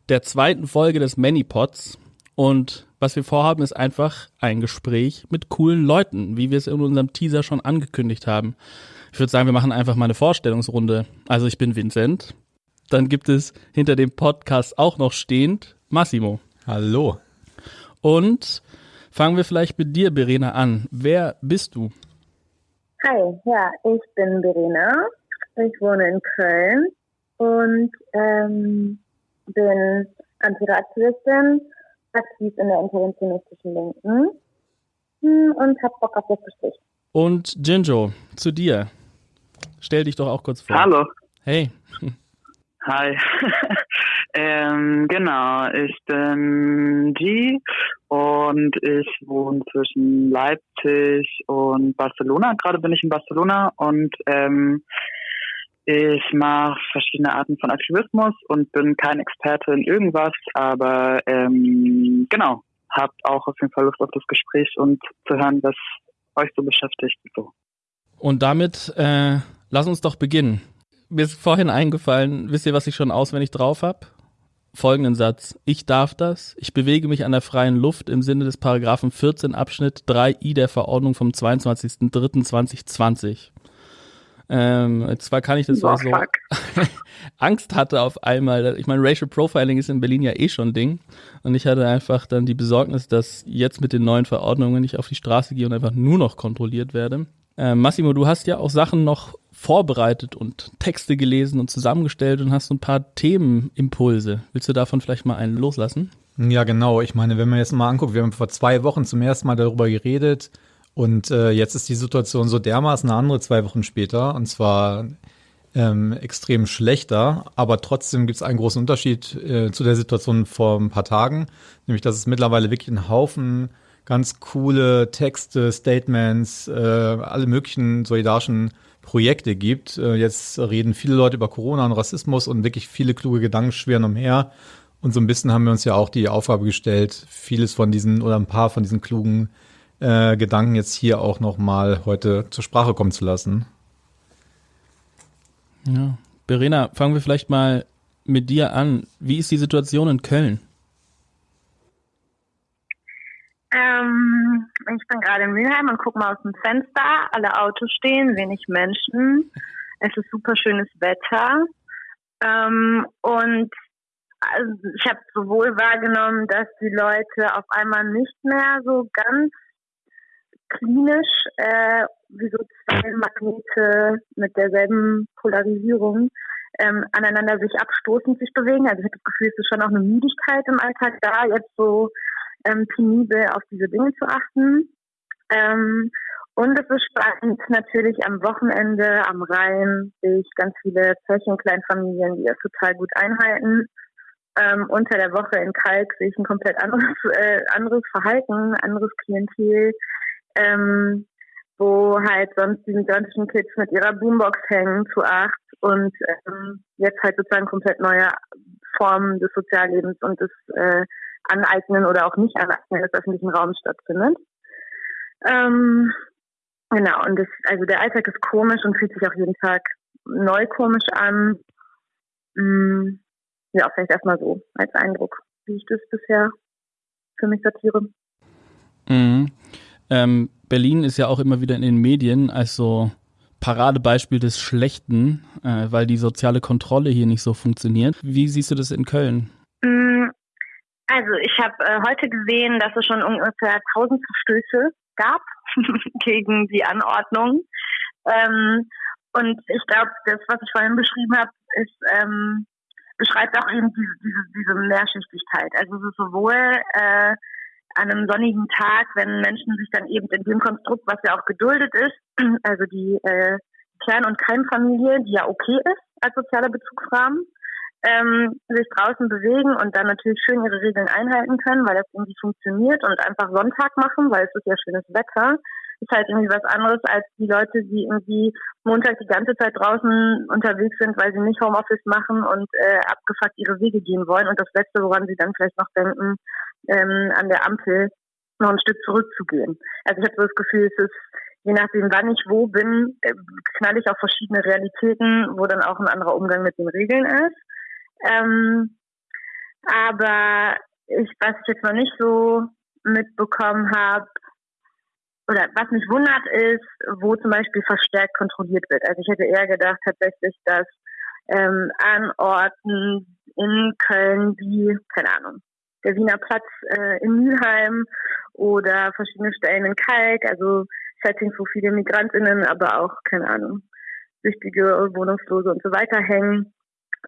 der zweiten Folge des Manypods. Und was wir vorhaben, ist einfach ein Gespräch mit coolen Leuten, wie wir es in unserem Teaser schon angekündigt haben. Ich würde sagen, wir machen einfach mal eine Vorstellungsrunde. Also ich bin Vincent. Dann gibt es hinter dem Podcast auch noch stehend Massimo. Hallo. Und fangen wir vielleicht mit dir, Verena, an. Wer bist du? Hi, ja, ich bin Verena. Ich wohne in Köln und ähm, bin Antiraktivistin, aktiv in der interventionistischen Linken hm, und hab Bock auf das Gespräch. Und Jinjo, zu dir. Stell dich doch auch kurz vor. Hallo. Hey. Hi. ähm, genau, ich bin G und ich wohne zwischen Leipzig und Barcelona. Gerade bin ich in Barcelona und ähm, ich mache verschiedene Arten von Aktivismus und bin kein Experte in irgendwas, aber ähm, genau, habt auch auf jeden Fall Lust auf das Gespräch und zu hören, was euch so beschäftigt. So. Und damit äh, lass uns doch beginnen mir ist vorhin eingefallen, wisst ihr, was ich schon auswendig drauf habe? Folgenden Satz. Ich darf das. Ich bewege mich an der freien Luft im Sinne des Paragraphen 14 Abschnitt 3i der Verordnung vom 22.03.2020. Ähm, zwar kann ich das, weil so Angst hatte auf einmal. Ich meine, Racial Profiling ist in Berlin ja eh schon Ding. Und ich hatte einfach dann die Besorgnis, dass jetzt mit den neuen Verordnungen ich auf die Straße gehe und einfach nur noch kontrolliert werde. Äh, Massimo, du hast ja auch Sachen noch vorbereitet und Texte gelesen und zusammengestellt und hast so ein paar Themenimpulse. Willst du davon vielleicht mal einen loslassen? Ja, genau. Ich meine, wenn man jetzt mal anguckt, wir haben vor zwei Wochen zum ersten Mal darüber geredet und äh, jetzt ist die Situation so dermaßen eine andere zwei Wochen später und zwar ähm, extrem schlechter, aber trotzdem gibt es einen großen Unterschied äh, zu der Situation vor ein paar Tagen, nämlich dass es mittlerweile wirklich ein Haufen ganz coole Texte, Statements, äh, alle möglichen solidarischen Projekte gibt. Äh, jetzt reden viele Leute über Corona und Rassismus und wirklich viele kluge Gedanken schwirren umher. Und so ein bisschen haben wir uns ja auch die Aufgabe gestellt, vieles von diesen oder ein paar von diesen klugen äh, Gedanken jetzt hier auch nochmal heute zur Sprache kommen zu lassen. Ja. Verena, fangen wir vielleicht mal mit dir an. Wie ist die Situation in Köln? Ähm, ich bin gerade in Mülheim und gucke mal aus dem Fenster. Alle Autos stehen, wenig Menschen. Es ist super schönes Wetter. Ähm, und also ich habe sowohl wahrgenommen, dass die Leute auf einmal nicht mehr so ganz klinisch äh, wie so zwei Magnete mit derselben Polarisierung ähm, aneinander sich abstoßend sich bewegen. Also ich habe das Gefühl, es ist schon auch eine Müdigkeit im Alltag da, jetzt so ähm, penibel auf diese Dinge zu achten. Ähm, und es ist spannend, natürlich am Wochenende am Rhein sehe ich ganz viele Zechen, Kleinfamilien, die das total gut einhalten. Ähm, unter der Woche in Kalk sehe ich ein komplett anderes, äh, anderes Verhalten, anderes Klientel, ähm, wo halt sonst die migrantischen Kids mit ihrer Boombox hängen zu acht und ähm, jetzt halt sozusagen komplett neue Formen des Soziallebens und des äh, Aneignen oder auch nicht Aneignen des öffentlichen Raums stattfindet. Ähm, genau, und das, also der Alltag ist komisch und fühlt sich auch jeden Tag neu komisch an. Mm, ja, vielleicht erstmal so als Eindruck, wie ich das bisher für mich sortiere. Mhm. Ähm, Berlin ist ja auch immer wieder in den Medien als so Paradebeispiel des Schlechten, äh, weil die soziale Kontrolle hier nicht so funktioniert. Wie siehst du das in Köln? Also ich habe äh, heute gesehen, dass es schon ungefähr 1000 Verstöße gab gegen die Anordnung. Ähm, und ich glaube, das, was ich vorhin beschrieben habe, ist ähm, beschreibt auch eben diese, diese, diese Mehrschichtigkeit. Also es ist sowohl äh, an einem sonnigen Tag, wenn Menschen sich dann eben in dem Konstrukt, was ja auch geduldet ist, also die äh, Kern- und Keimfamilie, die ja okay ist als sozialer Bezugsrahmen, ähm, sich draußen bewegen und dann natürlich schön ihre Regeln einhalten können, weil das irgendwie funktioniert und einfach Sonntag machen, weil es ist ja schönes Wetter, ist halt irgendwie was anderes als die Leute, die irgendwie Montag die ganze Zeit draußen unterwegs sind, weil sie nicht Homeoffice machen und äh, abgefuckt ihre Wege gehen wollen und das Letzte, woran sie dann vielleicht noch denken, ähm, an der Ampel noch ein Stück zurückzugehen. Also ich habe so das Gefühl, es ist je nachdem, wann ich wo bin, äh, knall ich auf verschiedene Realitäten, wo dann auch ein anderer Umgang mit den Regeln ist. Ähm, aber ich, was ich jetzt noch nicht so mitbekommen habe, oder was mich wundert ist, wo zum Beispiel verstärkt kontrolliert wird. Also ich hätte eher gedacht tatsächlich, dass ähm, an Orten in Köln wie, keine Ahnung, der Wiener Platz äh, in Mülheim oder verschiedene Stellen in Kalk, also Settings, wo viele Migrantinnen, aber auch, keine Ahnung, wichtige Wohnungslose und so weiter hängen,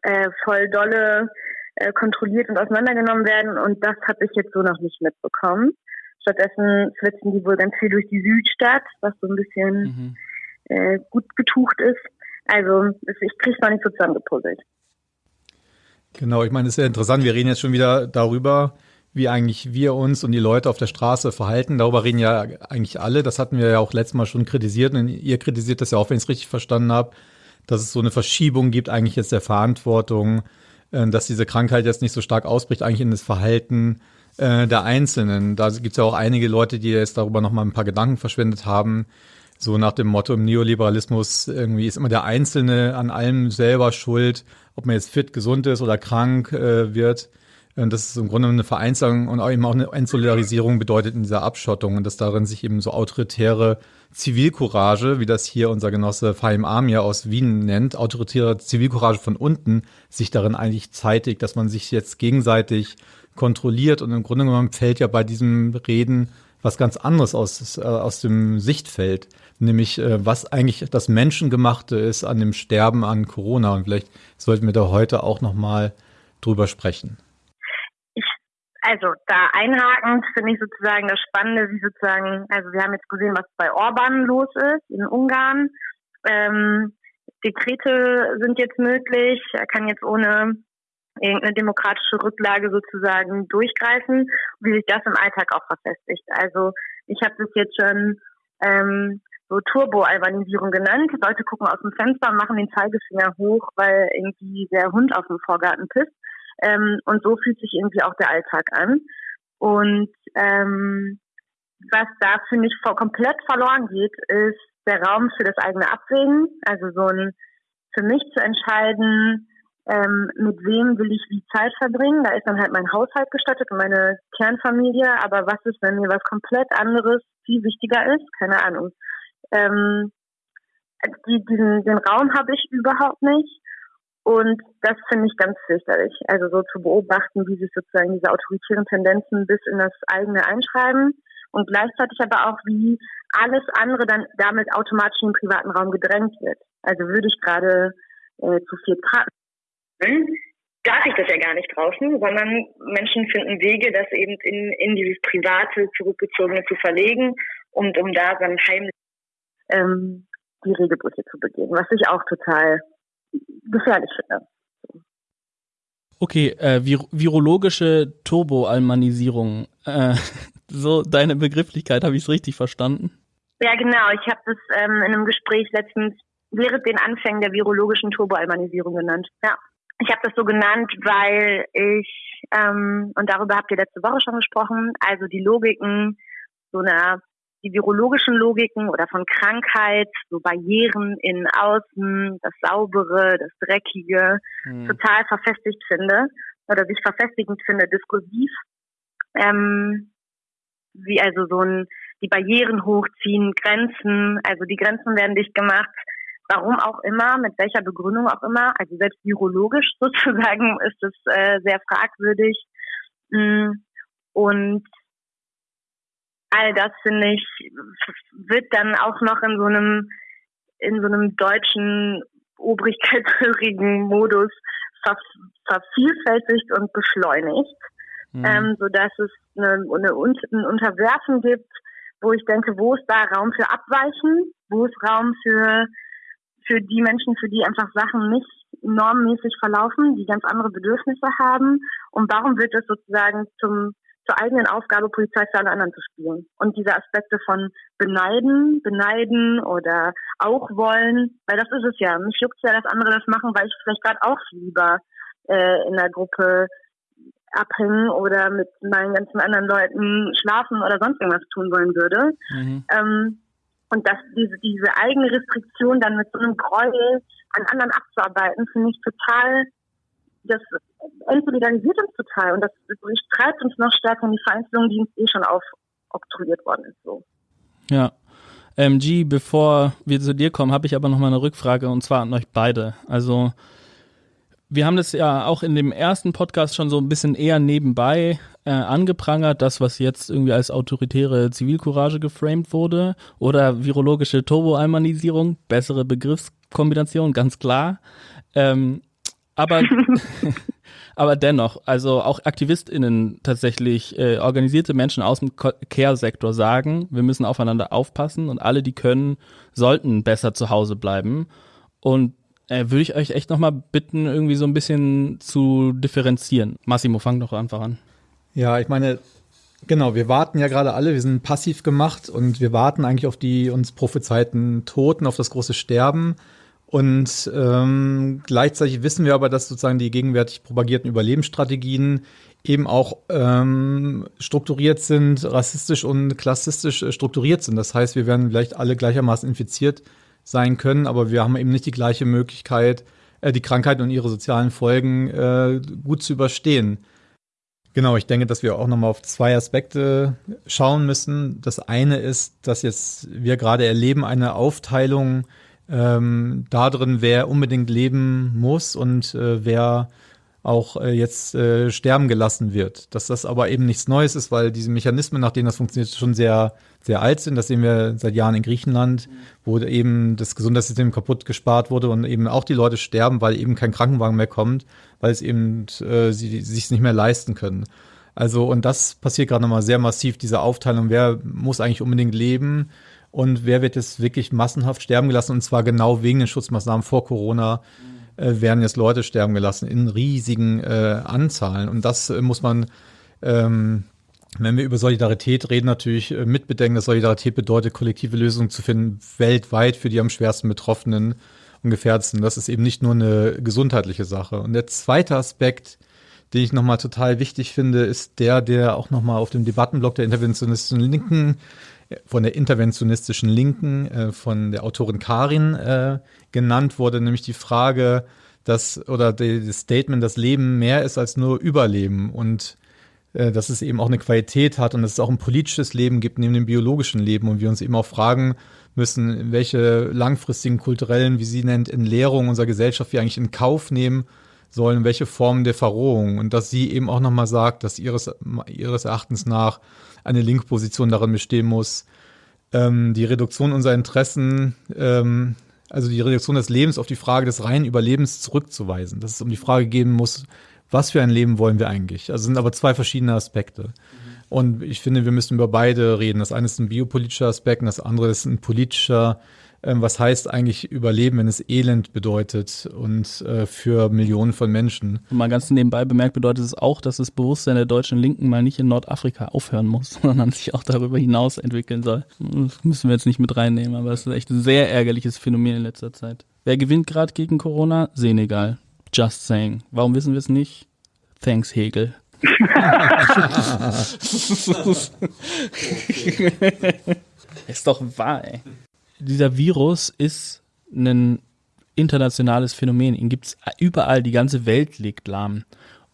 äh, voll dolle äh, kontrolliert und auseinandergenommen werden. Und das habe ich jetzt so noch nicht mitbekommen. Stattdessen flitzen die wohl ganz viel durch die Südstadt, was so ein bisschen mhm. äh, gut betucht ist. Also ich kriege es noch nicht so zusammengepuzzelt. Genau, ich meine, es ist ja interessant, wir reden jetzt schon wieder darüber, wie eigentlich wir uns und die Leute auf der Straße verhalten. Darüber reden ja eigentlich alle. Das hatten wir ja auch letztes Mal schon kritisiert und ihr kritisiert das ja auch, wenn ich es richtig verstanden habe, dass es so eine Verschiebung gibt eigentlich jetzt der Verantwortung, äh, dass diese Krankheit jetzt nicht so stark ausbricht, eigentlich in das Verhalten äh, der Einzelnen. Da gibt es ja auch einige Leute, die jetzt darüber nochmal ein paar Gedanken verschwendet haben. So nach dem Motto im Neoliberalismus, irgendwie ist immer der Einzelne an allem selber schuld, ob man jetzt fit, gesund ist oder krank äh, wird. Und das ist im Grunde eine Vereinzelung und auch eben auch eine Entsolidarisierung bedeutet in dieser Abschottung und dass darin sich eben so autoritäre Zivilcourage, wie das hier unser Genosse Fahim Amir aus Wien nennt, autoritäre Zivilcourage von unten, sich darin eigentlich zeitigt, dass man sich jetzt gegenseitig kontrolliert und im Grunde genommen fällt ja bei diesem Reden was ganz anderes aus, äh, aus dem Sichtfeld, nämlich äh, was eigentlich das Menschengemachte ist an dem Sterben an Corona. Und vielleicht sollten wir da heute auch noch mal drüber sprechen. Also da einhakend finde ich sozusagen das Spannende, wie sozusagen, also wir haben jetzt gesehen, was bei Orban los ist in Ungarn. Ähm, Dekrete sind jetzt möglich. Er kann jetzt ohne irgendeine demokratische Rücklage sozusagen durchgreifen, wie sich das im Alltag auch verfestigt. Also ich habe das jetzt schon ähm, so Turbo-Albanisierung genannt. Leute gucken aus dem Fenster machen den Zeigefinger hoch, weil irgendwie der Hund aus dem Vorgarten pisst. Ähm, und so fühlt sich irgendwie auch der Alltag an. Und ähm, was da, finde ich, komplett verloren geht, ist der Raum für das eigene Abwägen. Also so ein für mich zu entscheiden, ähm, mit wem will ich wie Zeit verbringen. Da ist dann halt mein Haushalt gestattet und meine Kernfamilie. Aber was ist, wenn mir was komplett anderes viel wichtiger ist? Keine Ahnung. Ähm, die, diesen, den Raum habe ich überhaupt nicht. Und das finde ich ganz fürchterlich. Also so zu beobachten, wie sich sozusagen diese autoritären Tendenzen bis in das eigene einschreiben und gleichzeitig aber auch, wie alles andere dann damit automatisch in den privaten Raum gedrängt wird. Also würde ich gerade äh, zu viel tragen, darf ich das ja gar nicht draußen, sondern Menschen finden Wege, das eben in, in dieses private, zurückgezogene zu verlegen und um da dann heimlich ähm, die Regelbrüche zu begehen, was ich auch total gefährlich finde. Okay, äh, vir virologische Turboalmanisierung. Äh, so deine Begrifflichkeit, habe ich es richtig verstanden? Ja, genau. Ich habe das ähm, in einem Gespräch letztens während den Anfängen der virologischen Turboalmanisierung genannt. Ja. Ich habe das so genannt, weil ich, ähm, und darüber habt ihr letzte Woche schon gesprochen, also die Logiken so einer die virologischen Logiken oder von Krankheit, so Barrieren in Außen, das Saubere, das Dreckige, mhm. total verfestigt finde oder sich verfestigend finde, diskursiv. Ähm, wie also so ein, die Barrieren hochziehen, Grenzen, also die Grenzen werden dicht gemacht, warum auch immer, mit welcher Begründung auch immer, also selbst virologisch sozusagen ist es äh, sehr fragwürdig. Mm, und all das finde ich wird dann auch noch in so einem in so einem deutschen obrigkeitshörigen Modus ver vervielfältigt und beschleunigt, mhm. ähm, so dass es eine, eine, ein Unterwerfen gibt, wo ich denke, wo ist da Raum für Abweichen, wo ist Raum für für die Menschen, für die einfach Sachen nicht normmäßig verlaufen, die ganz andere Bedürfnisse haben? Und warum wird das sozusagen zum zur eigenen Aufgabe, Polizei für alle anderen zu spielen. Und diese Aspekte von beneiden, beneiden oder auch wollen, weil das ist es ja. Mich juckt ja, dass andere das machen, weil ich vielleicht gerade auch lieber äh, in der Gruppe abhängen oder mit meinen ganzen anderen Leuten schlafen oder sonst irgendwas tun wollen würde. Mhm. Ähm, und dass diese, diese eigene Restriktion dann mit so einem Gräuel an anderen abzuarbeiten, finde ich total das entsolidarisiert uns total und das treibt uns noch stärker in die Vereinzelung, die uns eh schon aufoktroyiert worden ist. So. Ja. Ähm, G, bevor wir zu dir kommen, habe ich aber noch mal eine Rückfrage und zwar an euch beide. Also wir haben das ja auch in dem ersten Podcast schon so ein bisschen eher nebenbei äh, angeprangert, das, was jetzt irgendwie als autoritäre Zivilcourage geframed wurde oder virologische Turboalmanisierung, bessere Begriffskombination, ganz klar. Ähm, aber, aber dennoch, also auch AktivistInnen tatsächlich, äh, organisierte Menschen aus dem Care-Sektor sagen, wir müssen aufeinander aufpassen und alle, die können, sollten besser zu Hause bleiben. Und äh, würde ich euch echt nochmal bitten, irgendwie so ein bisschen zu differenzieren. Massimo, fang doch einfach an. Ja, ich meine, Genau, wir warten ja gerade alle, wir sind passiv gemacht und wir warten eigentlich auf die uns prophezeiten Toten, auf das große Sterben. Und ähm, gleichzeitig wissen wir aber, dass sozusagen die gegenwärtig propagierten Überlebensstrategien eben auch ähm, strukturiert sind, rassistisch und klassistisch äh, strukturiert sind. Das heißt, wir werden vielleicht alle gleichermaßen infiziert sein können, aber wir haben eben nicht die gleiche Möglichkeit, äh, die Krankheit und ihre sozialen Folgen äh, gut zu überstehen. Genau, ich denke, dass wir auch nochmal auf zwei Aspekte schauen müssen. Das eine ist, dass jetzt wir gerade erleben eine Aufteilung ähm, da drin, wer unbedingt leben muss und äh, wer auch äh, jetzt äh, sterben gelassen wird. Dass das aber eben nichts Neues ist, weil diese Mechanismen, nach denen das funktioniert, schon sehr, sehr alt sind. Das sehen wir seit Jahren in Griechenland, wo eben das Gesundheitssystem kaputt gespart wurde und eben auch die Leute sterben, weil eben kein Krankenwagen mehr kommt, weil es eben äh, sie sich nicht mehr leisten können. Also, und das passiert gerade nochmal sehr massiv, diese Aufteilung, wer muss eigentlich unbedingt leben und wer wird jetzt wirklich massenhaft sterben gelassen und zwar genau wegen den Schutzmaßnahmen vor Corona äh, werden jetzt Leute sterben gelassen in riesigen äh, Anzahlen und das äh, muss man ähm, wenn wir über Solidarität reden, natürlich äh, mitbedenken, dass Solidarität bedeutet, kollektive Lösungen zu finden, weltweit für die am schwersten Betroffenen und Gefährdeten. Das ist eben nicht nur eine gesundheitliche Sache. Und der zweite Aspekt, den ich nochmal total wichtig finde, ist der, der auch nochmal auf dem Debattenblock der interventionistischen Linken, von der interventionistischen Linken, äh, von der Autorin Karin äh, genannt wurde, nämlich die Frage, dass, oder das Statement, dass Leben mehr ist als nur Überleben und äh, dass es eben auch eine Qualität hat und dass es auch ein politisches Leben gibt neben dem biologischen Leben und wir uns eben auch fragen müssen, welche langfristigen kulturellen, wie sie nennt, Entleerungen unserer Gesellschaft wir eigentlich in Kauf nehmen sollen, welche Formen der Verrohung. Und dass sie eben auch nochmal sagt, dass ihres, ihres Erachtens nach eine linke Position darin bestehen muss, ähm, die Reduktion unserer Interessen, ähm, also die Reduktion des Lebens auf die Frage des reinen Überlebens zurückzuweisen, dass es um die Frage gehen muss, was für ein Leben wollen wir eigentlich? Also sind aber zwei verschiedene Aspekte. Mhm. Und ich finde, wir müssen über beide reden. Das eine ist ein biopolitischer Aspekt und das andere ist ein politischer ähm, was heißt eigentlich Überleben, wenn es Elend bedeutet und äh, für Millionen von Menschen. Und mal ganz nebenbei bemerkt bedeutet es auch, dass das Bewusstsein der deutschen Linken mal nicht in Nordafrika aufhören muss, sondern sich auch darüber hinaus entwickeln soll. Das müssen wir jetzt nicht mit reinnehmen, aber es ist echt ein sehr ärgerliches Phänomen in letzter Zeit. Wer gewinnt gerade gegen Corona? Senegal. Just saying. Warum wissen wir es nicht? Thanks, Hegel. ist doch wahr, ey dieser Virus ist ein internationales Phänomen. Ihn gibt es überall, die ganze Welt liegt lahm.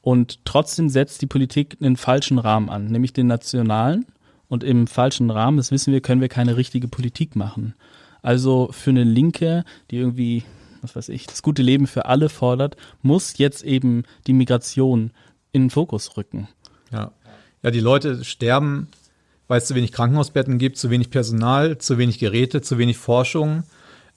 Und trotzdem setzt die Politik einen falschen Rahmen an, nämlich den nationalen. Und im falschen Rahmen, das wissen wir, können wir keine richtige Politik machen. Also für eine Linke, die irgendwie, was weiß ich, das gute Leben für alle fordert, muss jetzt eben die Migration in den Fokus rücken. Ja, ja die Leute sterben weil es zu wenig Krankenhausbetten gibt, zu wenig Personal, zu wenig Geräte, zu wenig Forschung.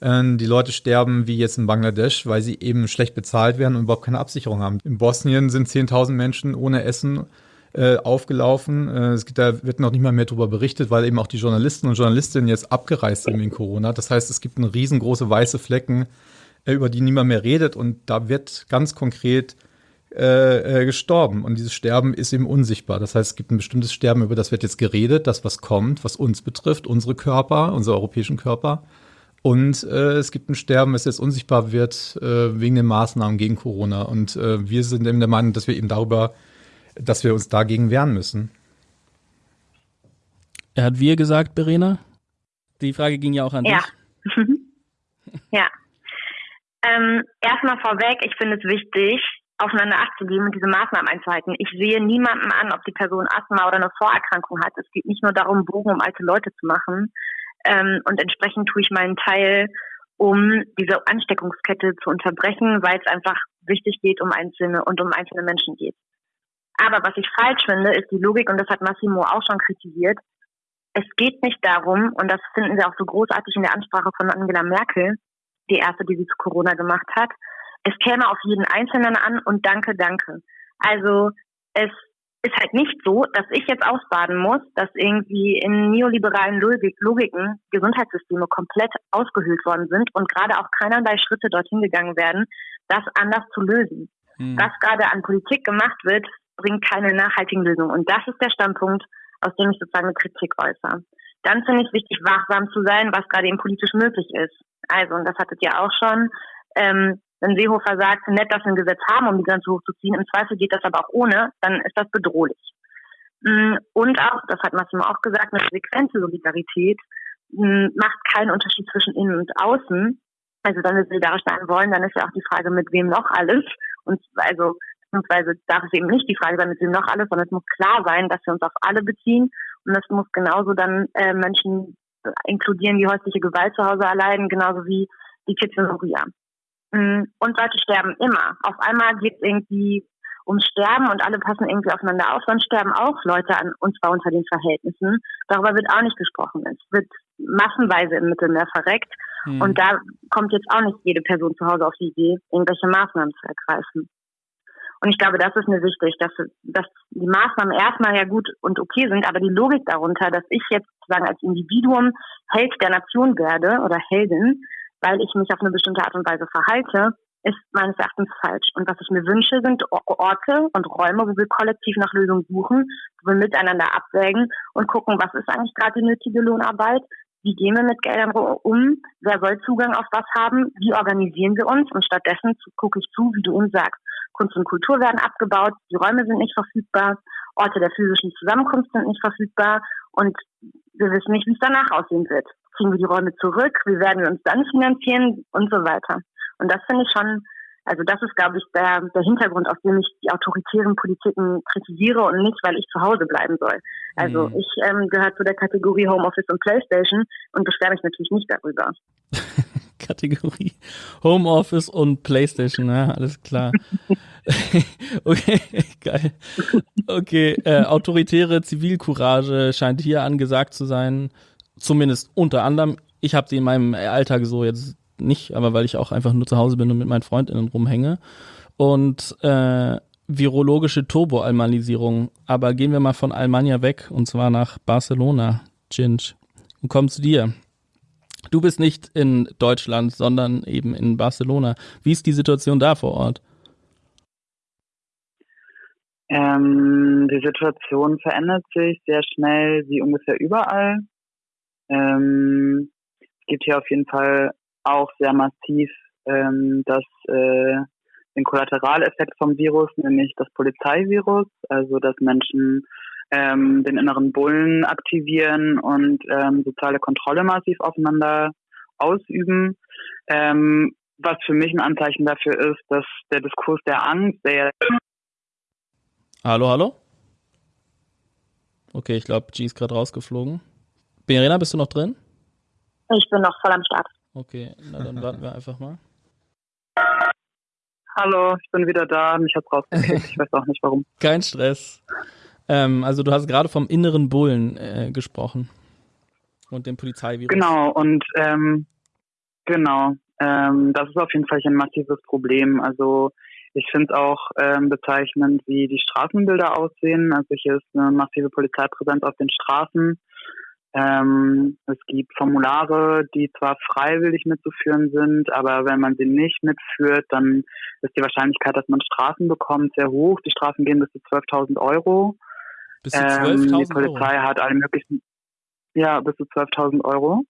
Ähm, die Leute sterben wie jetzt in Bangladesch, weil sie eben schlecht bezahlt werden und überhaupt keine Absicherung haben. In Bosnien sind 10.000 Menschen ohne Essen äh, aufgelaufen. Äh, es gibt, da wird noch nicht mal mehr darüber berichtet, weil eben auch die Journalisten und Journalistinnen jetzt abgereist sind wegen Corona. Das heißt, es gibt eine riesengroße weiße Flecken, äh, über die niemand mehr redet. Und da wird ganz konkret äh, äh, gestorben. Und dieses Sterben ist eben unsichtbar. Das heißt, es gibt ein bestimmtes Sterben, über das wird jetzt geredet, das, was kommt, was uns betrifft, unsere Körper, unsere europäischen Körper. Und äh, es gibt ein Sterben, das jetzt unsichtbar wird äh, wegen den Maßnahmen gegen Corona. Und äh, wir sind eben der Meinung, dass wir eben darüber, dass wir uns dagegen wehren müssen. Er hat wir gesagt, Verena? Die Frage ging ja auch an ja. dich. ja. Ähm, erstmal vorweg, ich finde es wichtig, aufeinander Acht zu geben und diese Maßnahmen einzuhalten. Ich sehe niemanden an, ob die Person Asthma oder eine Vorerkrankung hat. Es geht nicht nur darum, Bogen um alte Leute zu machen. Ähm, und entsprechend tue ich meinen Teil, um diese Ansteckungskette zu unterbrechen, weil es einfach wichtig geht um einzelne und um einzelne Menschen geht. Aber was ich falsch finde, ist die Logik, und das hat Massimo auch schon kritisiert. Es geht nicht darum, und das finden wir auch so großartig in der Ansprache von Angela Merkel, die erste, die sie zu Corona gemacht hat, es käme auf jeden Einzelnen an und danke, danke. Also es ist halt nicht so, dass ich jetzt ausbaden muss, dass irgendwie in neoliberalen Logik, Logiken Gesundheitssysteme komplett ausgehöhlt worden sind und gerade auch keinerlei Schritte dorthin gegangen werden, das anders zu lösen. Hm. Was gerade an Politik gemacht wird, bringt keine nachhaltigen Lösungen. Und das ist der Standpunkt, aus dem ich sozusagen eine Kritik äußere. Dann finde ich wichtig, wachsam zu sein, was gerade eben politisch möglich ist. Also, und das hattet ihr auch schon, ähm, wenn Seehofer sagt, nett, dass wir ein Gesetz haben, um die Grenze hochzuziehen, im Zweifel geht das aber auch ohne, dann ist das bedrohlich. Mm, und auch, das hat Massimo auch gesagt, eine sequente Solidarität mm, macht keinen Unterschied zwischen innen und außen. Also wenn wir solidarisch sein wollen, dann ist ja auch die Frage, mit wem noch alles. Und also beziehungsweise darf es eben nicht die Frage sein, mit wem noch alles, sondern es muss klar sein, dass wir uns auf alle beziehen. Und das muss genauso dann äh, Menschen inkludieren, die häusliche Gewalt zu Hause erleiden, genauso wie die Kids in Moria. Mm, und Leute sterben immer. Auf einmal geht es irgendwie ums Sterben und alle passen irgendwie aufeinander auf, sonst sterben auch Leute an, und zwar unter den Verhältnissen. Darüber wird auch nicht gesprochen. Es wird massenweise im Mittelmeer verreckt. Hm. Und da kommt jetzt auch nicht jede Person zu Hause auf die Idee, irgendwelche Maßnahmen zu ergreifen. Und ich glaube, das ist mir wichtig, dass, dass die Maßnahmen erstmal ja gut und okay sind, aber die Logik darunter, dass ich jetzt sozusagen als Individuum Held der Nation werde oder Heldin, weil ich mich auf eine bestimmte Art und Weise verhalte, ist meines Erachtens falsch. Und was ich mir wünsche, sind Orte und Räume, wo wir kollektiv nach Lösungen suchen, wo wir miteinander abwägen und gucken, was ist eigentlich gerade die nötige Lohnarbeit, wie gehen wir mit Geldern um, wer soll Zugang auf was haben, wie organisieren wir uns und stattdessen gucke ich zu, wie du eben sagst, Kunst und Kultur werden abgebaut, die Räume sind nicht verfügbar, Orte der physischen Zusammenkunft sind nicht verfügbar und wir wissen nicht, wie es danach aussehen wird. Kriegen wir die Räume zurück, wie werden wir uns dann finanzieren und so weiter. Und das finde ich schon also das ist, glaube ich, der, der Hintergrund, auf dem ich die autoritären Politiken kritisiere und nicht, weil ich zu Hause bleiben soll. Also mhm. ich ähm, gehöre zu der Kategorie Homeoffice und Playstation und beschwere mich natürlich nicht darüber. Kategorie Homeoffice und Playstation, ja, alles klar. okay, geil. Okay, äh, autoritäre Zivilcourage scheint hier angesagt zu sein, zumindest unter anderem. Ich habe sie in meinem Alltag so jetzt nicht, aber weil ich auch einfach nur zu Hause bin und mit meinen Freundinnen rumhänge. Und äh, virologische Turboalmanisierung. Aber gehen wir mal von Almania weg und zwar nach Barcelona, Ginge. Und kommen zu dir. Du bist nicht in Deutschland, sondern eben in Barcelona. Wie ist die Situation da vor Ort? Ähm, die Situation verändert sich sehr schnell, wie ungefähr überall. Ähm, es gibt hier auf jeden Fall auch sehr massiv ähm, das, äh, den Kollateraleffekt vom Virus, nämlich das Polizeivirus, also dass Menschen ähm, den inneren Bullen aktivieren und ähm, soziale Kontrolle massiv aufeinander ausüben. Ähm, was für mich ein Anzeichen dafür ist, dass der Diskurs der Angst, der Hallo, hallo? Okay, ich glaube, G ist gerade rausgeflogen. Berena, bist du noch drin? Ich bin noch voll am Start. Okay, na dann warten wir einfach mal. Hallo, ich bin wieder da. Mich hat rausgekriegt. Ich weiß auch nicht warum. Kein Stress. Ähm, also du hast gerade vom inneren Bullen äh, gesprochen und dem Polizeivirus. Genau und ähm, genau. Ähm, das ist auf jeden Fall ein massives Problem. Also ich finde es auch ähm, bezeichnend, wie die Straßenbilder aussehen. Also hier ist eine massive Polizeipräsenz auf den Straßen. Ähm, es gibt Formulare, die zwar freiwillig mitzuführen sind, aber wenn man sie nicht mitführt, dann ist die Wahrscheinlichkeit, dass man Strafen bekommt, sehr hoch. Die Strafen gehen bis zu 12.000 Euro. Bis zu 12.000 ähm, Die Polizei Euro. hat alle möglichen, ja, bis zu 12.000 Euro.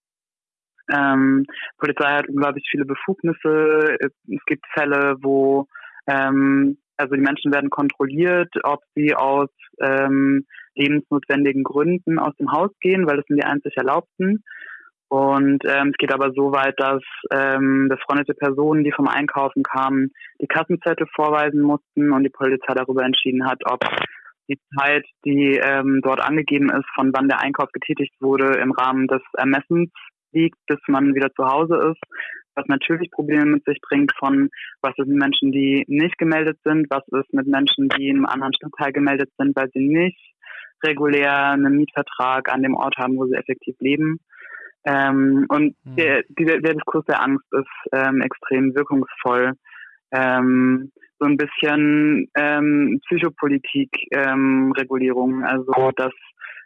Ähm, Polizei hat unglaublich viele Befugnisse. Es gibt Fälle, wo ähm, also die Menschen werden kontrolliert, ob sie aus ähm, lebensnotwendigen Gründen aus dem Haus gehen, weil das sind die einzig Erlaubten. Und ähm, es geht aber so weit, dass ähm, befreundete Personen, die vom Einkaufen kamen, die Kassenzettel vorweisen mussten und die Polizei darüber entschieden hat, ob die Zeit, die ähm, dort angegeben ist, von wann der Einkauf getätigt wurde, im Rahmen des Ermessens liegt, bis man wieder zu Hause ist was natürlich Probleme mit sich bringt von, was ist mit Menschen, die nicht gemeldet sind, was ist mit Menschen, die in einem anderen Stadtteil gemeldet sind, weil sie nicht regulär einen Mietvertrag an dem Ort haben, wo sie effektiv leben. Ähm, und mhm. der, der, der Diskurs der Angst ist ähm, extrem wirkungsvoll. Ähm, so ein bisschen ähm, Psychopolitik-Regulierung, ähm, also dass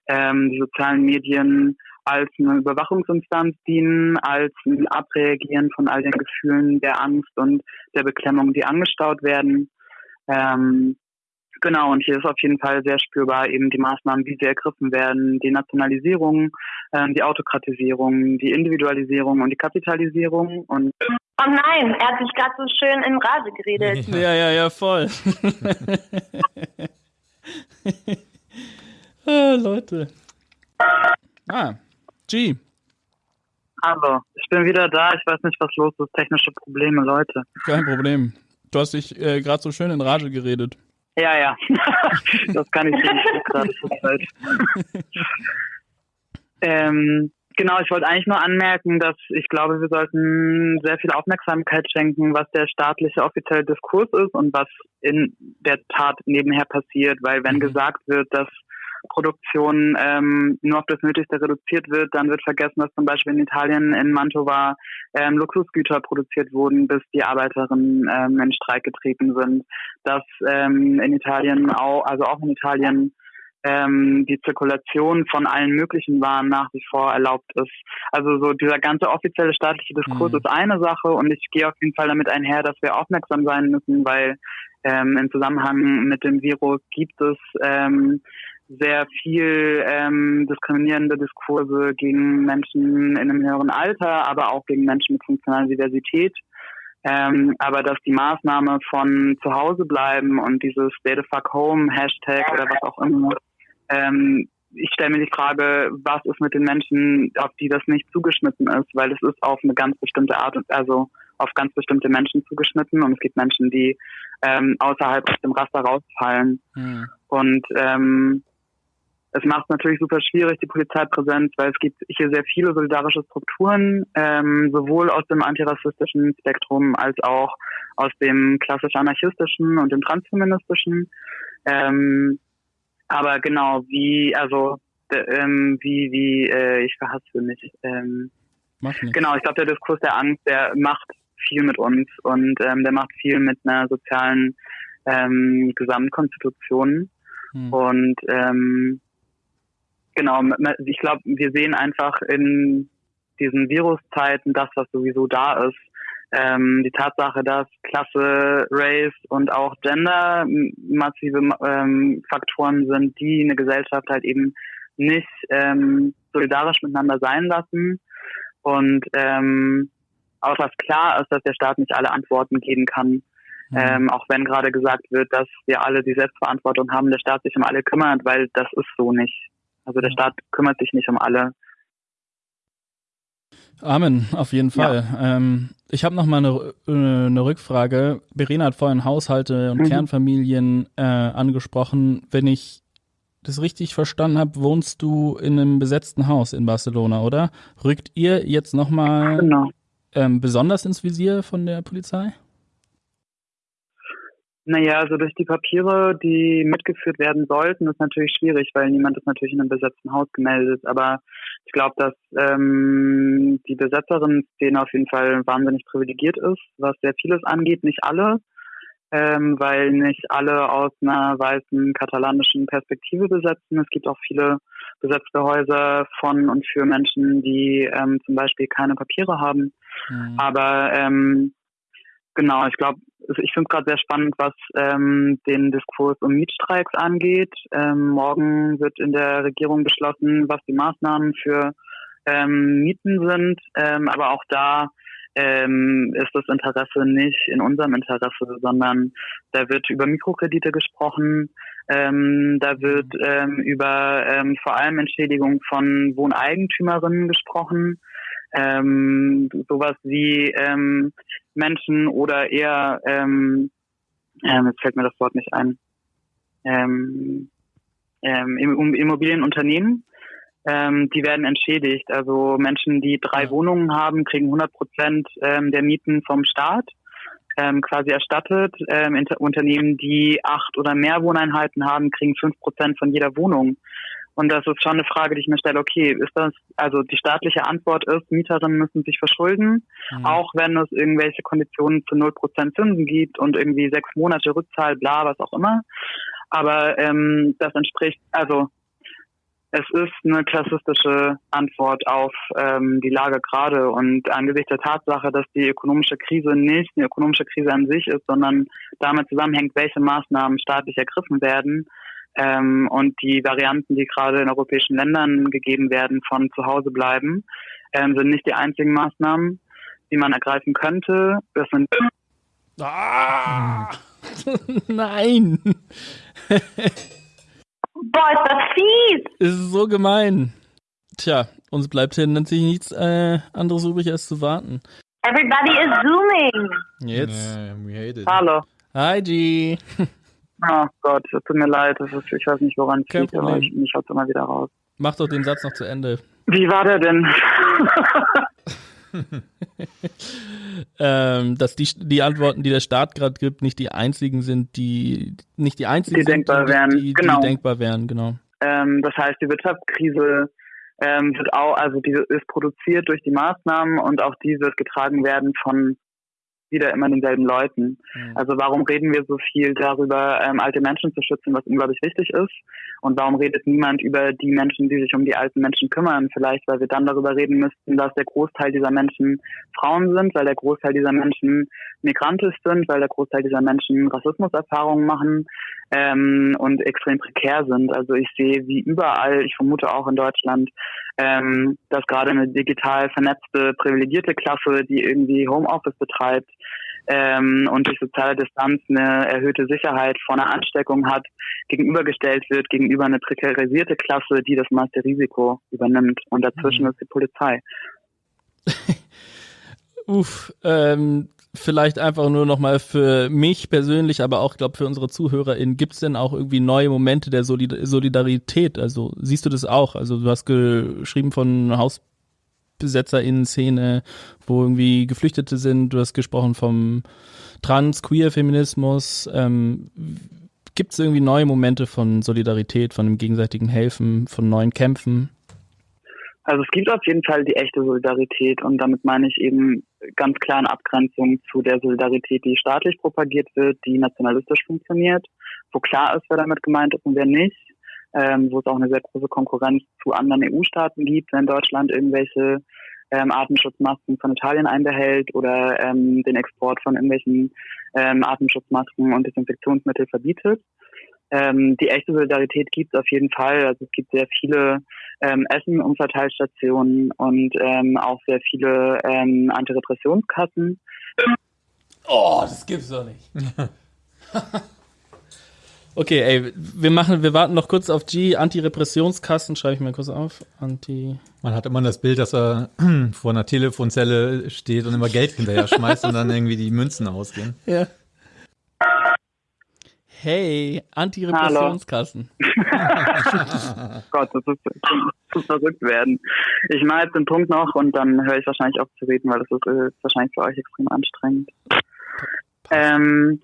ähm, die sozialen Medien als eine Überwachungsinstanz dienen, als ein Abreagieren von all den Gefühlen der Angst und der Beklemmung, die angestaut werden. Ähm, genau, und hier ist auf jeden Fall sehr spürbar eben die Maßnahmen, wie sie ergriffen werden, die Nationalisierung, ähm, die Autokratisierung, die Individualisierung und die Kapitalisierung. Und oh nein, er hat sich gerade so schön in Rage geredet. Ja, ja, ja, voll. ah, Leute. Ah, G. Hallo, ich bin wieder da. Ich weiß nicht, was los ist. Technische Probleme, Leute. Kein Problem. Du hast dich äh, gerade so schön in Rage geredet. Ja, ja. das kann ich nicht gerade zur Zeit. ähm, genau, ich wollte eigentlich nur anmerken, dass ich glaube, wir sollten sehr viel Aufmerksamkeit schenken, was der staatliche offizielle Diskurs ist und was in der Tat nebenher passiert, weil wenn mhm. gesagt wird, dass Produktion ähm, nur auf das Nötigste reduziert wird, dann wird vergessen, dass zum Beispiel in Italien in Mantova ähm, Luxusgüter produziert wurden, bis die Arbeiterinnen ähm, in Streik getreten sind. Dass ähm, in Italien auch, also auch in Italien ähm, die Zirkulation von allen möglichen Waren nach wie vor erlaubt ist. Also so dieser ganze offizielle staatliche Diskurs mhm. ist eine Sache und ich gehe auf jeden Fall damit einher, dass wir aufmerksam sein müssen, weil ähm, im Zusammenhang mit dem Virus gibt es ähm, sehr viel ähm, diskriminierende Diskurse gegen Menschen in einem höheren Alter, aber auch gegen Menschen mit funktionaler Diversität. Ähm, aber dass die Maßnahme von zu Hause bleiben und dieses Stay the fuck home Hashtag oder was auch immer, ähm, ich stelle mir die Frage, was ist mit den Menschen, auf die das nicht zugeschnitten ist, weil es ist auf eine ganz bestimmte Art und also auf ganz bestimmte Menschen zugeschnitten und es gibt Menschen, die ähm, außerhalb aus dem Raster rausfallen. Mhm. Und ähm, es macht natürlich super schwierig, die Polizeipräsenz, weil es gibt hier sehr viele solidarische Strukturen, ähm, sowohl aus dem antirassistischen Spektrum als auch aus dem klassisch anarchistischen und dem transfeministischen. Ähm, aber genau, wie, also, ähm, wie, wie, äh, ich verhasse mich. Ähm. Genau, ich glaube, der Diskurs der Angst, der macht viel mit uns und ähm, der macht viel mit einer sozialen ähm, Gesamtkonstitution. Hm. Und ähm, genau, ich glaube, wir sehen einfach in diesen Viruszeiten das, was sowieso da ist. Ähm, die Tatsache, dass Klasse, Race und auch Gender massive ähm, Faktoren sind, die eine Gesellschaft halt eben nicht ähm, solidarisch miteinander sein lassen. Und ähm, auch was klar ist, dass der Staat nicht alle Antworten geben kann. Mhm. Ähm, auch wenn gerade gesagt wird, dass wir alle die Selbstverantwortung haben, der Staat sich um alle kümmert, weil das ist so nicht. Also der Staat kümmert sich nicht um alle. Amen, auf jeden Fall. Ja. Ähm, ich habe noch mal eine, äh, eine, Rückfrage. Verena hat vorhin Haushalte und mhm. Kernfamilien äh, angesprochen. Wenn ich das richtig verstanden habe, wohnst du in einem besetzten Haus in Barcelona, oder? Rückt ihr jetzt noch mal genau. ähm, besonders ins Visier von der Polizei? Naja, also durch die Papiere, die mitgeführt werden sollten, ist natürlich schwierig, weil niemand ist natürlich in einem besetzten Haus gemeldet. Aber ich glaube, dass ähm, die Besetzerin-Szene auf jeden Fall wahnsinnig privilegiert ist, was sehr vieles angeht, nicht alle, ähm, weil nicht alle aus einer weißen katalanischen Perspektive besetzen. Es gibt auch viele besetzte Häuser von und für Menschen, die ähm, zum Beispiel keine Papiere haben. Mhm. Aber ähm, genau, ich glaube, ich finde es gerade sehr spannend, was ähm, den Diskurs um Mietstreiks angeht. Ähm, morgen wird in der Regierung beschlossen, was die Maßnahmen für ähm, Mieten sind. Ähm, aber auch da ähm, ist das Interesse nicht in unserem Interesse, sondern da wird über Mikrokredite gesprochen, ähm, da wird ähm, über ähm, vor allem Entschädigung von Wohneigentümerinnen gesprochen ähm, sowas wie ähm, Menschen oder eher, ähm, ähm, jetzt fällt mir das Wort nicht ein, ähm, ähm, Immobilienunternehmen, ähm, die werden entschädigt. Also Menschen, die drei. Wohnungen haben, kriegen 100 Prozent ähm, der Mieten vom Staat ähm, quasi erstattet. Ähm, Unternehmen, die acht oder mehr Wohneinheiten haben, kriegen fünf Prozent von jeder Wohnung. Und das ist schon eine Frage, die ich mir stelle, okay, ist das, also die staatliche Antwort ist, Mieterinnen müssen sich verschulden, mhm. auch wenn es irgendwelche Konditionen zu 0% Zinsen gibt und irgendwie sechs Monate Rückzahl, bla, was auch immer. Aber ähm, das entspricht, also es ist eine klassistische Antwort auf ähm, die Lage gerade und angesichts der Tatsache, dass die ökonomische Krise nicht eine ökonomische Krise an sich ist, sondern damit zusammenhängt, welche Maßnahmen staatlich ergriffen werden, ähm, und die Varianten, die gerade in europäischen Ländern gegeben werden, von zu Hause bleiben, ähm, sind nicht die einzigen Maßnahmen, die man ergreifen könnte. Das sind ah! Nein! Boah, ist das fies! Ist so gemein. Tja, uns bleibt hier natürlich nichts äh, anderes übrig, als zu warten. Everybody is zooming. Jetzt. Yeah, Hallo. Hi, G. Oh Gott, es tut mir leid, das ist, ich weiß nicht, woran es liegt, aber ich, mich haut immer wieder raus. Mach doch den Satz noch zu Ende. Wie war der denn? ähm, dass die, die Antworten, die der Staat gerade gibt, nicht die einzigen sind, die nicht die einzigen die sind, denkbar die, wären. Die, genau. die denkbar wären, genau. Ähm, das heißt, die Wirtschaftskrise ähm, wird auch, also die ist produziert durch die Maßnahmen und auch die wird getragen werden von wieder immer denselben Leuten. Mhm. Also warum reden wir so viel darüber, ähm, alte Menschen zu schützen, was unglaublich wichtig ist? Und warum redet niemand über die Menschen, die sich um die alten Menschen kümmern? Vielleicht, weil wir dann darüber reden müssten, dass der Großteil dieser Menschen Frauen sind, weil der Großteil dieser Menschen migrantisch sind, weil der Großteil dieser Menschen Rassismuserfahrungen machen, ähm, und extrem prekär sind. Also ich sehe wie überall, ich vermute auch in Deutschland, ähm, dass gerade eine digital vernetzte, privilegierte Klasse, die irgendwie Homeoffice betreibt, ähm, und durch soziale Distanz eine erhöhte Sicherheit vor einer Ansteckung hat, gegenübergestellt wird gegenüber einer prekarisierte Klasse, die das meiste Risiko übernimmt. Und dazwischen mhm. ist die Polizei. Uff, ähm, vielleicht einfach nur nochmal für mich persönlich, aber auch, glaube für unsere ZuhörerInnen, gibt es denn auch irgendwie neue Momente der Solid Solidarität? Also siehst du das auch? Also du hast geschrieben von HausbesetzerInnen-Szene, wo irgendwie Geflüchtete sind, du hast gesprochen vom Trans-Queer-Feminismus. Ähm, gibt es irgendwie neue Momente von Solidarität, von dem gegenseitigen Helfen, von neuen Kämpfen? Also es gibt auf jeden Fall die echte Solidarität und damit meine ich eben ganz klar eine Abgrenzung zu der Solidarität, die staatlich propagiert wird, die nationalistisch funktioniert, wo klar ist, wer damit gemeint ist und wer nicht, ähm, wo es auch eine sehr große Konkurrenz zu anderen EU-Staaten gibt, wenn Deutschland irgendwelche ähm, Atemschutzmasken von Italien einbehält oder ähm, den Export von irgendwelchen ähm, Atemschutzmasken und Desinfektionsmittel verbietet. Ähm, die echte Solidarität gibt es auf jeden Fall. Also es gibt sehr viele ähm, Essen-Umverteilstationen und ähm, auch sehr viele ähm, Antirepressionskassen. Oh, das gibt's doch nicht. okay, ey, wir machen, wir warten noch kurz auf G. Antirepressionskassen, schreibe ich mir kurz auf. Anti. Man hat immer das Bild, dass er vor einer Telefonzelle steht und immer Geld hinterher schmeißt und dann irgendwie die Münzen ausgehen. Ja. Hey, Antirepressionskassen. Gott, das ist zu verrückt werden. Ich mache jetzt den Punkt noch und dann höre ich wahrscheinlich auf zu reden, weil das ist, ist wahrscheinlich für euch extrem anstrengend. Ähm,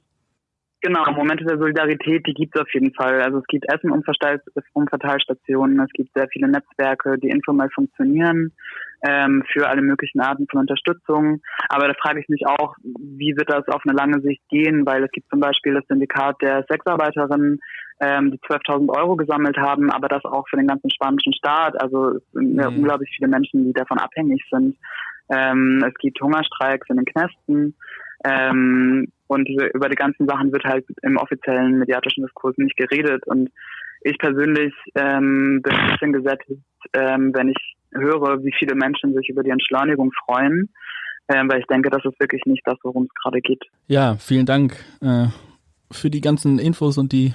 genau, Momente der Solidarität, die gibt es auf jeden Fall. Also es gibt Essen- und Umverteilstationen, es gibt sehr viele Netzwerke, die informell funktionieren ähm, für alle möglichen Arten von Unterstützung. Aber da frage ich mich auch, wie wird das auf eine lange Sicht gehen, weil es gibt zum Beispiel das Syndikat der Sexarbeiterinnen, ähm, die 12.000 Euro gesammelt haben, aber das auch für den ganzen spanischen Staat. Also es sind mhm. unglaublich viele Menschen, die davon abhängig sind. Ähm, es gibt Hungerstreiks in den Knästen. Ähm, und über die ganzen Sachen wird halt im offiziellen mediatischen Diskurs nicht geredet. Und ich persönlich ähm, bin ein bisschen gesättigt, ähm, wenn ich höre, wie viele Menschen sich über die Entschleunigung freuen, äh, weil ich denke, das ist wirklich nicht das, worum es gerade geht. Ja, vielen Dank äh, für die ganzen Infos und die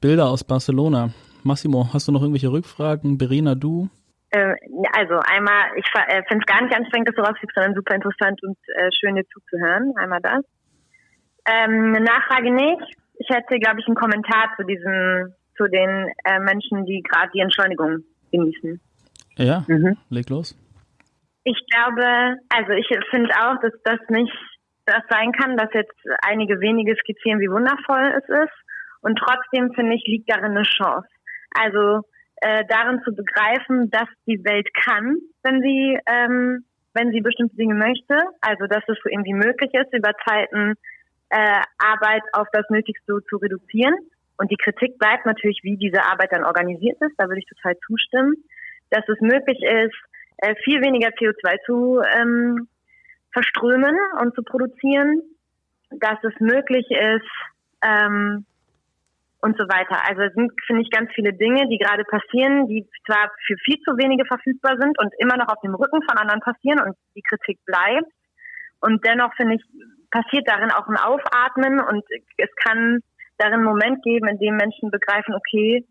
Bilder aus Barcelona. Massimo, hast du noch irgendwelche Rückfragen? Berina, du? Äh, also einmal, ich äh, finde es gar nicht anstrengend, dass du rausfliegst, sondern super interessant und äh, schön dir zuzuhören. Einmal das. Ähm, eine Nachfrage nicht. Ich hätte, glaube ich, einen Kommentar zu diesen, zu den äh, Menschen, die gerade die Entschleunigung genießen. Ja, mhm. leg los. Ich glaube, also ich finde auch, dass das nicht das sein kann, dass jetzt einige wenige skizzieren, wie wundervoll es ist. Und trotzdem finde ich, liegt darin eine Chance. Also äh, darin zu begreifen, dass die Welt kann, wenn sie, ähm, wenn sie bestimmte Dinge möchte. Also dass es so irgendwie möglich ist, über Zeiten äh, Arbeit auf das Nötigste zu reduzieren. Und die Kritik bleibt natürlich, wie diese Arbeit dann organisiert ist. Da würde ich total zustimmen dass es möglich ist, äh, viel weniger CO2 zu ähm, verströmen und zu produzieren, dass es möglich ist ähm, und so weiter. Also es sind, finde ich, ganz viele Dinge, die gerade passieren, die zwar für viel zu wenige verfügbar sind und immer noch auf dem Rücken von anderen passieren und die Kritik bleibt. Und dennoch, finde ich, passiert darin auch ein Aufatmen und es kann darin einen Moment geben, in dem Menschen begreifen, okay,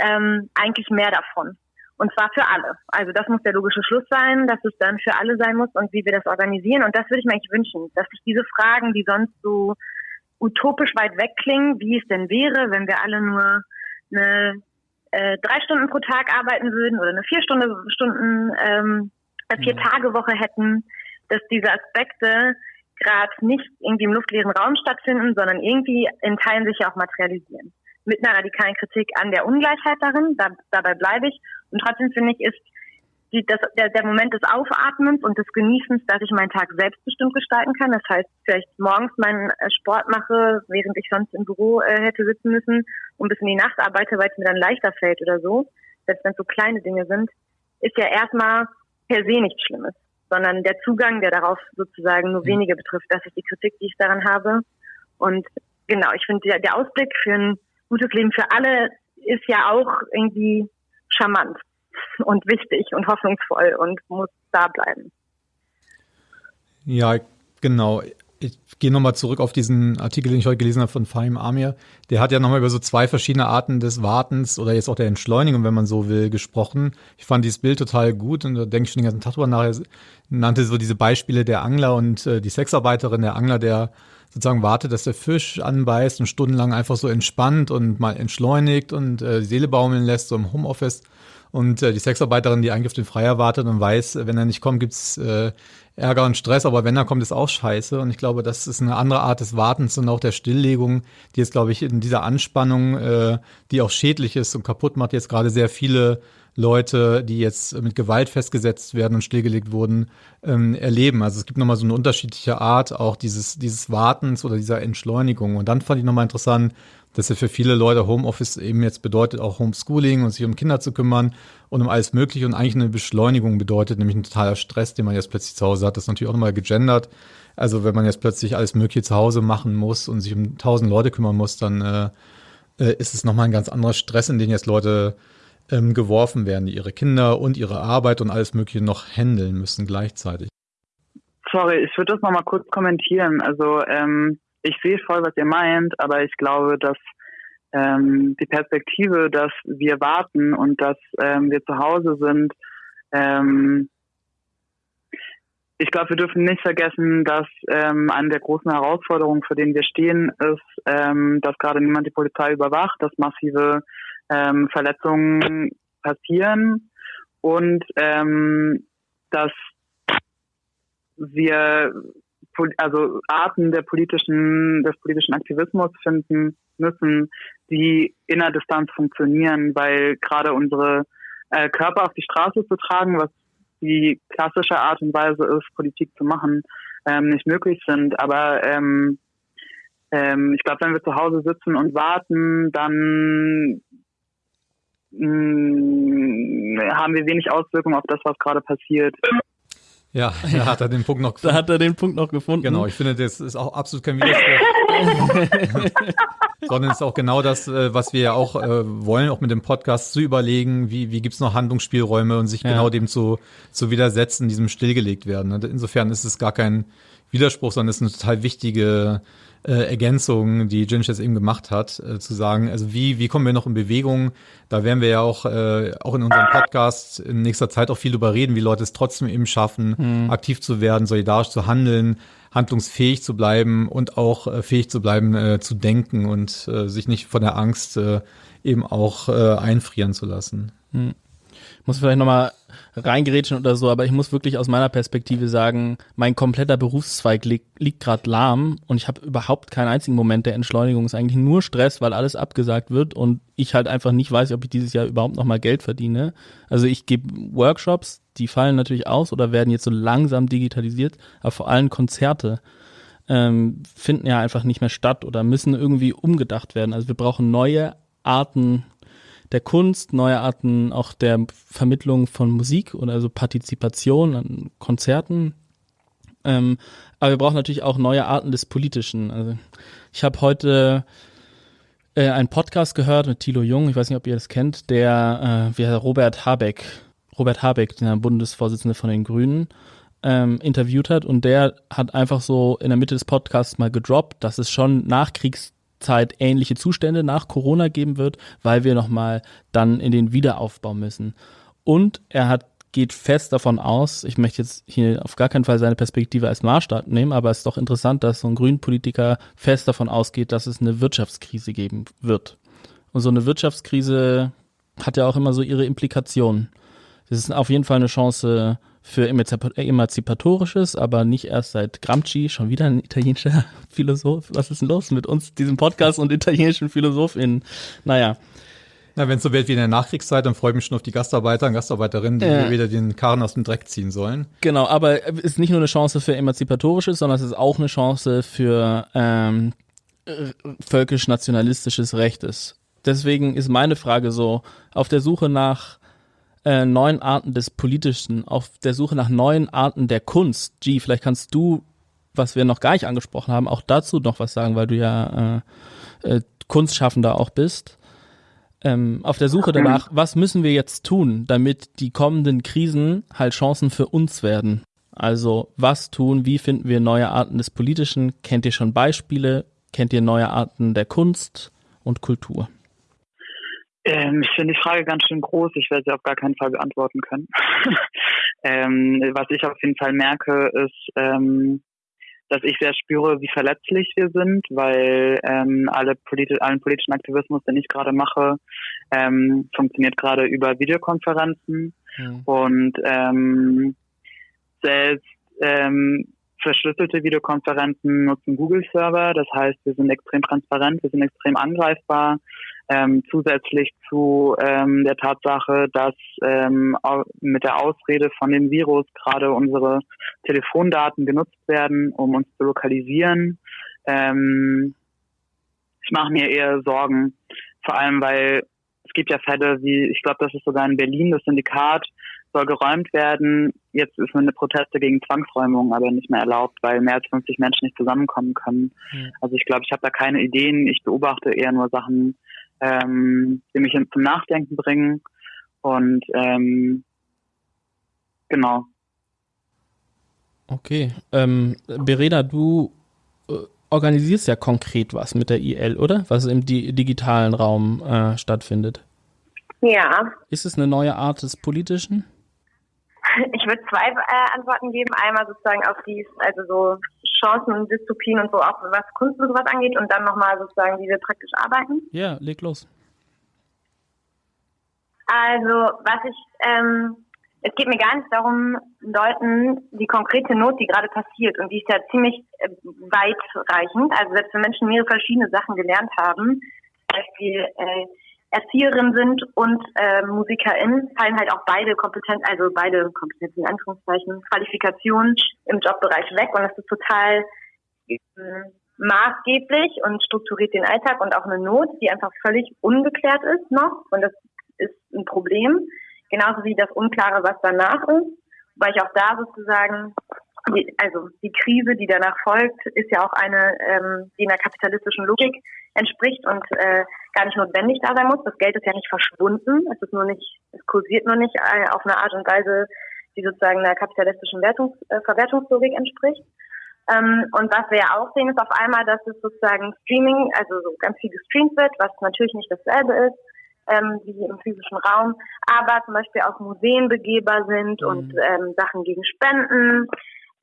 ähm, eigentlich mehr davon. Und zwar für alle. Also das muss der logische Schluss sein, dass es dann für alle sein muss und wie wir das organisieren. Und das würde ich mir eigentlich wünschen, dass sich diese Fragen, die sonst so utopisch weit weg klingen, wie es denn wäre, wenn wir alle nur eine äh, drei Stunden pro Tag arbeiten würden oder eine vier Stunden, Stunden ähm, vier Tage Woche hätten, dass diese Aspekte gerade nicht irgendwie im luftleeren Raum stattfinden, sondern irgendwie in Teilen sich ja auch materialisieren mit einer radikalen Kritik an der Ungleichheit darin, da, dabei bleibe ich. Und trotzdem finde ich, ist die, das, der, der Moment des Aufatmens und des Genießens, dass ich meinen Tag selbstbestimmt gestalten kann. Das heißt, vielleicht morgens meinen äh, Sport mache, während ich sonst im Büro äh, hätte sitzen müssen und bis in die Nacht arbeite, weil es mir dann leichter fällt oder so. Selbst wenn es so kleine Dinge sind, ist ja erstmal per se nichts Schlimmes, sondern der Zugang, der darauf sozusagen nur mhm. wenige betrifft, das ist die Kritik, die ich daran habe. Und genau, ich finde der, der Ausblick für ein gutes Leben für alle ist ja auch irgendwie charmant und wichtig und hoffnungsvoll und muss da bleiben. Ja, genau. Ich gehe nochmal zurück auf diesen Artikel, den ich heute gelesen habe von Fahim Amir. Der hat ja nochmal über so zwei verschiedene Arten des Wartens oder jetzt auch der Entschleunigung, wenn man so will, gesprochen. Ich fand dieses Bild total gut und da denke ich schon den ganzen Tag drüber nach. Er nannte so diese Beispiele der Angler und äh, die Sexarbeiterin, der Angler, der sozusagen wartet, dass der Fisch anbeißt und stundenlang einfach so entspannt und mal entschleunigt und äh, Seele baumeln lässt, so im Homeoffice. Und äh, die Sexarbeiterin, die eigentlich auf den Freier wartet und weiß, wenn er nicht kommt, gibt's äh, Ärger und Stress, aber wenn er kommt, ist auch scheiße. Und ich glaube, das ist eine andere Art des Wartens und auch der Stilllegung, die jetzt, glaube ich, in dieser Anspannung, äh, die auch schädlich ist und kaputt macht, jetzt gerade sehr viele Leute, die jetzt mit Gewalt festgesetzt werden und stillgelegt wurden, ähm, erleben. Also es gibt nochmal so eine unterschiedliche Art auch dieses, dieses Wartens oder dieser Entschleunigung. Und dann fand ich nochmal interessant, dass ja für viele Leute Homeoffice eben jetzt bedeutet auch Homeschooling und sich um Kinder zu kümmern und um alles Mögliche und eigentlich eine Beschleunigung bedeutet, nämlich ein totaler Stress, den man jetzt plötzlich zu Hause hat. Das ist natürlich auch nochmal gegendert. Also wenn man jetzt plötzlich alles Mögliche zu Hause machen muss und sich um tausend Leute kümmern muss, dann äh, äh, ist es nochmal ein ganz anderer Stress, in den jetzt Leute ähm, geworfen werden, die ihre Kinder und ihre Arbeit und alles Mögliche noch handeln müssen gleichzeitig. Sorry, ich würde das nochmal kurz kommentieren. Also ähm, ich sehe voll, was ihr meint, aber ich glaube, dass ähm, die Perspektive, dass wir warten und dass ähm, wir zu Hause sind, ähm, ich glaube, wir dürfen nicht vergessen, dass ähm, eine der großen Herausforderungen, vor denen wir stehen, ist, ähm, dass gerade niemand die Polizei überwacht, dass massive ähm, Verletzungen passieren und ähm, dass wir also Arten der politischen, des politischen Aktivismus finden müssen, die in der Distanz funktionieren, weil gerade unsere äh, Körper auf die Straße zu tragen, was die klassische Art und Weise ist, Politik zu machen, ähm, nicht möglich sind. Aber ähm, ähm, ich glaube, wenn wir zu Hause sitzen und warten, dann mh, mm, haben wir wenig Auswirkungen auf das, was gerade passiert. Ja, da hat er den Punkt noch gefunden. Da hat er den Punkt noch gefunden. Genau, ich finde, das ist auch absolut kein Widerspruch. Sondern es ist auch genau das, äh, was wir ja auch äh, wollen, auch mit dem Podcast zu überlegen, wie, wie gibt es noch Handlungsspielräume und sich ja. genau dem zu, zu widersetzen, diesem stillgelegt werden. Insofern ist es gar kein Widerspruch, sondern es ist eine total wichtige äh, Ergänzung, die Ginch jetzt eben gemacht hat, äh, zu sagen, also wie, wie kommen wir noch in Bewegung? Da werden wir ja auch, äh, auch in unserem Podcast in nächster Zeit auch viel drüber reden, wie Leute es trotzdem eben schaffen, mhm. aktiv zu werden, solidarisch zu handeln, handlungsfähig zu bleiben und auch äh, fähig zu bleiben, äh, zu denken und äh, sich nicht von der Angst äh, eben auch äh, einfrieren zu lassen. Mhm. Ich muss vielleicht nochmal reingerätschen oder so, aber ich muss wirklich aus meiner Perspektive sagen, mein kompletter Berufszweig liegt, liegt gerade lahm und ich habe überhaupt keinen einzigen Moment der Entschleunigung. Es ist eigentlich nur Stress, weil alles abgesagt wird und ich halt einfach nicht weiß, ob ich dieses Jahr überhaupt nochmal Geld verdiene. Also ich gebe Workshops, die fallen natürlich aus oder werden jetzt so langsam digitalisiert, aber vor allem Konzerte ähm, finden ja einfach nicht mehr statt oder müssen irgendwie umgedacht werden. Also wir brauchen neue Arten der Kunst, neue Arten auch der Vermittlung von Musik oder also Partizipation an Konzerten. Ähm, aber wir brauchen natürlich auch neue Arten des Politischen. Also ich habe heute äh, einen Podcast gehört mit Thilo Jung, ich weiß nicht, ob ihr das kennt, der äh, wie Robert Habeck, Robert Habeck, der Bundesvorsitzende von den Grünen, ähm, interviewt hat und der hat einfach so in der Mitte des Podcasts mal gedroppt, dass es schon Nachkriegs Zeit ähnliche Zustände nach Corona geben wird, weil wir nochmal dann in den Wiederaufbau müssen. Und er hat geht fest davon aus, ich möchte jetzt hier auf gar keinen Fall seine Perspektive als Maßstab nehmen, aber es ist doch interessant, dass so ein Grünpolitiker fest davon ausgeht, dass es eine Wirtschaftskrise geben wird. Und so eine Wirtschaftskrise hat ja auch immer so ihre Implikationen. Das ist auf jeden Fall eine Chance für Emanzipatorisches, aber nicht erst seit Gramsci, schon wieder ein italienischer Philosoph. Was ist denn los mit uns, diesem Podcast und italienischen PhilosophInnen? Naja. Na, wenn es so wird wie in der Nachkriegszeit, dann freue ich mich schon auf die Gastarbeiter und Gastarbeiterinnen, die ja. wieder den Karren aus dem Dreck ziehen sollen. Genau, aber es ist nicht nur eine Chance für Emanzipatorisches, sondern es ist auch eine Chance für ähm, völkisch-nationalistisches Rechtes. Deswegen ist meine Frage so, auf der Suche nach äh, neuen Arten des Politischen, auf der Suche nach neuen Arten der Kunst. G, vielleicht kannst du, was wir noch gar nicht angesprochen haben, auch dazu noch was sagen, weil du ja äh, Kunstschaffender auch bist, ähm, auf der Suche danach, was müssen wir jetzt tun, damit die kommenden Krisen halt Chancen für uns werden? Also was tun, wie finden wir neue Arten des Politischen? Kennt ihr schon Beispiele? Kennt ihr neue Arten der Kunst und Kultur? Ähm, ich finde die Frage ganz schön groß. Ich werde sie auf gar keinen Fall beantworten können. ähm, was ich auf jeden Fall merke, ist, ähm, dass ich sehr spüre, wie verletzlich wir sind, weil ähm, alle politi allen politischen Aktivismus, den ich gerade mache, ähm, funktioniert gerade über Videokonferenzen mhm. und ähm, selbst ähm, verschlüsselte Videokonferenzen nutzen Google-Server. Das heißt, wir sind extrem transparent, wir sind extrem angreifbar. Ähm, zusätzlich zu ähm, der Tatsache, dass ähm, mit der Ausrede von dem Virus gerade unsere Telefondaten genutzt werden, um uns zu lokalisieren. Ähm, ich mache mir eher Sorgen, vor allem weil es gibt ja Fälle wie, ich glaube, das ist sogar in Berlin das Syndikat, soll geräumt werden. Jetzt ist eine Proteste gegen Zwangsräumung aber nicht mehr erlaubt, weil mehr als 50 Menschen nicht zusammenkommen können. Mhm. Also ich glaube, ich habe da keine Ideen. Ich beobachte eher nur Sachen, ähm, die mich zum Nachdenken bringen. Und ähm, genau. Okay. Ähm, Bereda, du äh, organisierst ja konkret was mit der IL, oder? Was im di digitalen Raum äh, stattfindet. Ja. Ist es eine neue Art des Politischen? Ich würde zwei äh, Antworten geben. Einmal sozusagen auf die, also so Chancen und Dystopien und so, auch was Kunst und sowas angeht und dann nochmal sozusagen, wie wir praktisch arbeiten. Ja, leg los. Also, was ich, ähm, es geht mir gar nicht darum, Leuten die konkrete Not, die gerade passiert, und die ist ja ziemlich äh, weitreichend. Also, selbst wenn Menschen mehrere verschiedene Sachen gelernt haben, zum Beispiel äh, Erzieherin sind und äh, Musikerin, fallen halt auch beide Kompetenzen, also beide Kompetenzen in Anführungszeichen, Qualifikationen im Jobbereich weg und das ist total äh, maßgeblich und strukturiert den Alltag und auch eine Not, die einfach völlig ungeklärt ist noch und das ist ein Problem, genauso wie das Unklare, was danach ist, weil ich auch da sozusagen die, also die Krise, die danach folgt, ist ja auch eine, ähm, die einer kapitalistischen Logik entspricht und äh, gar nicht notwendig da sein muss. Das Geld ist ja nicht verschwunden, es ist nur nicht, es kursiert nur nicht äh, auf eine Art und Weise, die sozusagen einer kapitalistischen Wertungs äh, Verwertungslogik entspricht. Ähm, und was wir ja auch sehen, ist auf einmal, dass es sozusagen Streaming, also so ganz viel gestreamt wird, was natürlich nicht dasselbe ist ähm, wie im physischen Raum, aber zum Beispiel auch Museen begehbar sind mhm. und ähm, Sachen gegen Spenden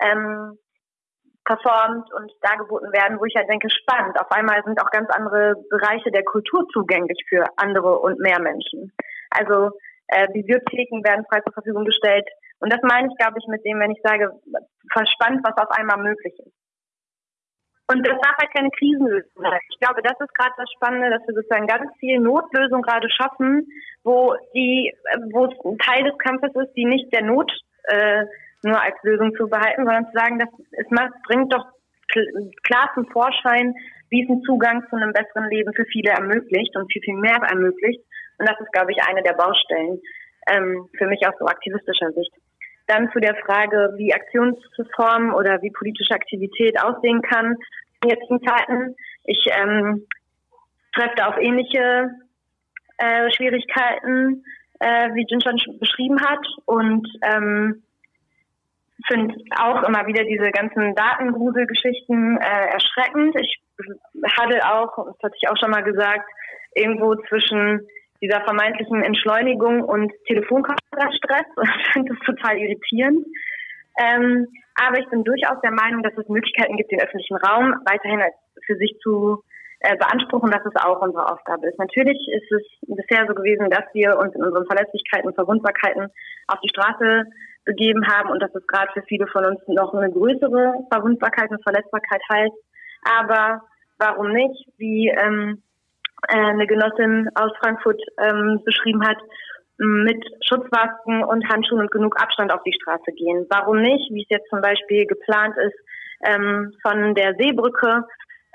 ähm, performt und dargeboten werden, wo ich halt denke, spannend. Auf einmal sind auch ganz andere Bereiche der Kultur zugänglich für andere und mehr Menschen. Also äh, Bibliotheken werden frei zur Verfügung gestellt. Und das meine ich, glaube ich, mit dem, wenn ich sage, verspannt, was auf einmal möglich ist. Und das darf halt keine Krisenlösung sein. Ich glaube, das ist gerade das Spannende, dass wir sozusagen ganz viel Notlösung gerade schaffen, wo die, wo es ein Teil des Kampfes ist, die nicht der Not äh, nur als Lösung zu behalten, sondern zu sagen, dass es macht, bringt doch klar zum Vorschein, wie es einen Zugang zu einem besseren Leben für viele ermöglicht und viel, viel mehr ermöglicht. Und das ist, glaube ich, eine der Baustellen ähm, für mich aus so aktivistischer Sicht. Dann zu der Frage, wie Aktionsformen oder wie politische Aktivität aussehen kann in jetzigen Zeiten. Ich ähm, treffe auf ähnliche äh, Schwierigkeiten, äh, wie Jin schon beschrieben hat. Und ähm, finde auch immer wieder diese ganzen Datengruselgeschichten äh, erschreckend. Ich hatte auch, das hatte ich auch schon mal gesagt, irgendwo zwischen dieser vermeintlichen Entschleunigung und Telefonkonferenzstress. Ich finde das total irritierend. Ähm, aber ich bin durchaus der Meinung, dass es Möglichkeiten gibt, den öffentlichen Raum weiterhin für sich zu äh, beanspruchen, dass es auch unsere Aufgabe ist. Natürlich ist es bisher so gewesen, dass wir uns in unseren Verletzlichkeiten und Verwundbarkeiten auf die Straße begeben haben und dass es gerade für viele von uns noch eine größere Verwundbarkeit und Verletzbarkeit heißt. Aber warum nicht, wie ähm, äh, eine Genossin aus Frankfurt ähm, beschrieben hat, mit Schutzmasken und Handschuhen und genug Abstand auf die Straße gehen. Warum nicht, wie es jetzt zum Beispiel geplant ist, ähm, von der Seebrücke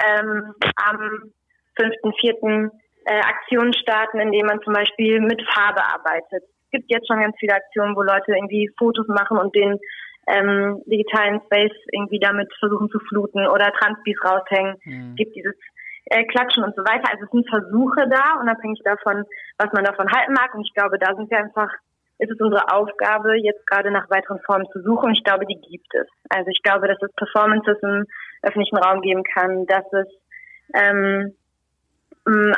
ähm, am 5.4. Äh, Aktionen starten, indem man zum Beispiel mit Farbe arbeitet gibt jetzt schon ganz viele Aktionen, wo Leute irgendwie Fotos machen und den ähm, digitalen Space irgendwie damit versuchen zu fluten oder Transbis raushängen. Mhm. Es gibt dieses äh, klatschen und so weiter. Also es sind Versuche da, unabhängig davon, was man davon halten mag. Und ich glaube, da sind wir einfach, ist es unsere Aufgabe, jetzt gerade nach weiteren Formen zu suchen. Und ich glaube, die gibt es. Also ich glaube, dass es Performances im öffentlichen Raum geben kann, dass es ähm,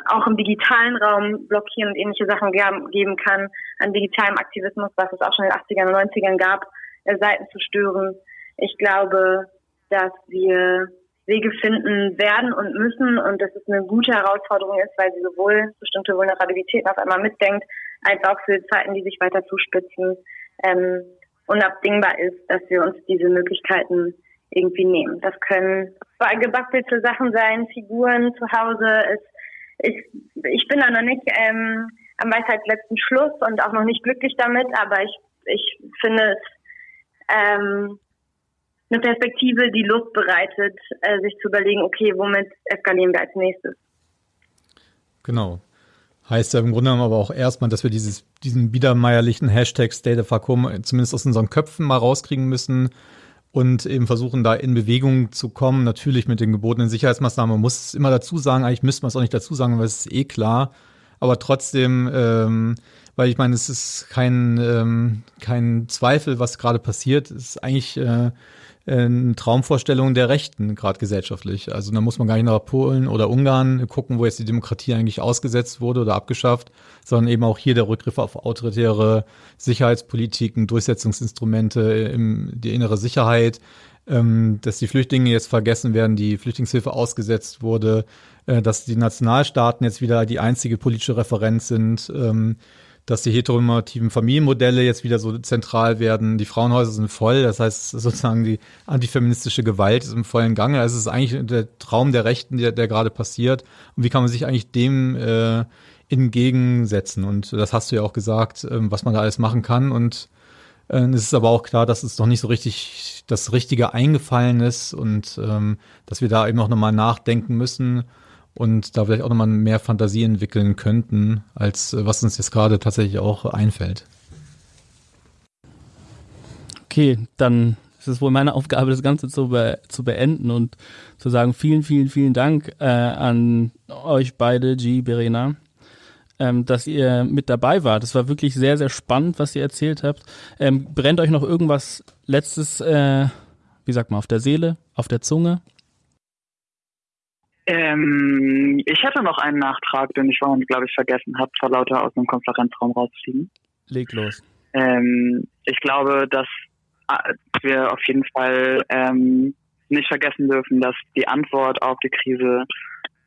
auch im digitalen Raum blockieren und ähnliche Sachen geben kann, an digitalem Aktivismus, was es auch schon in den 80ern und 90ern gab, äh, Seiten zu stören. Ich glaube, dass wir Wege finden werden und müssen und dass es eine gute Herausforderung ist, weil sie sowohl bestimmte Vulnerabilitäten auf einmal mitdenkt, als auch für Zeiten, die sich weiter zuspitzen, ähm, unabdingbar ist, dass wir uns diese Möglichkeiten irgendwie nehmen. Das können gebackelte Sachen sein, Figuren zu Hause. Es, ich, ich bin da noch nicht ähm, am Weisheitsletzten Schluss und auch noch nicht glücklich damit, aber ich, ich finde es ähm, eine Perspektive, die Lust bereitet, äh, sich zu überlegen, okay, womit eskalieren wir als nächstes. Genau. Heißt ja im Grunde genommen aber auch erstmal, dass wir dieses, diesen biedermeierlichen Hashtag State of Vakuum zumindest aus unseren Köpfen mal rauskriegen müssen und eben versuchen, da in Bewegung zu kommen. Natürlich mit den gebotenen Sicherheitsmaßnahmen. Man muss es immer dazu sagen, eigentlich müsste man es auch nicht dazu sagen, weil es ist eh klar. Aber trotzdem, ähm, weil ich meine, es ist kein, ähm, kein Zweifel, was gerade passiert. Es ist eigentlich äh, eine Traumvorstellung der Rechten, gerade gesellschaftlich. Also da muss man gar nicht nach Polen oder Ungarn gucken, wo jetzt die Demokratie eigentlich ausgesetzt wurde oder abgeschafft, sondern eben auch hier der Rückgriff auf autoritäre Sicherheitspolitiken, Durchsetzungsinstrumente, im, die innere Sicherheit, ähm, dass die Flüchtlinge jetzt vergessen werden, die Flüchtlingshilfe ausgesetzt wurde, äh, dass die Nationalstaaten jetzt wieder die einzige politische Referenz sind. Ähm, dass die heteronormativen Familienmodelle jetzt wieder so zentral werden. Die Frauenhäuser sind voll, das heißt sozusagen die antifeministische Gewalt ist im vollen Gange. Also es ist eigentlich der Traum der Rechten, der, der gerade passiert. Und wie kann man sich eigentlich dem äh, entgegensetzen? Und das hast du ja auch gesagt, ähm, was man da alles machen kann. Und äh, es ist aber auch klar, dass es noch nicht so richtig das Richtige eingefallen ist und ähm, dass wir da eben auch nochmal nachdenken müssen und da vielleicht auch nochmal mehr Fantasie entwickeln könnten, als äh, was uns jetzt gerade tatsächlich auch einfällt. Okay, dann ist es wohl meine Aufgabe, das Ganze zu, be zu beenden und zu sagen, vielen, vielen, vielen Dank äh, an euch beide, G, Berena, ähm, dass ihr mit dabei wart. Das war wirklich sehr, sehr spannend, was ihr erzählt habt. Ähm, brennt euch noch irgendwas letztes, äh, wie sagt man, auf der Seele, auf der Zunge? Ähm, ich hätte noch einen Nachtrag, den ich vorhin, glaube ich, vergessen habe, vor lauter aus dem Konferenzraum rauszufliegen. Leg los. Ähm, ich glaube, dass äh, wir auf jeden Fall ähm, nicht vergessen dürfen, dass die Antwort auf die Krise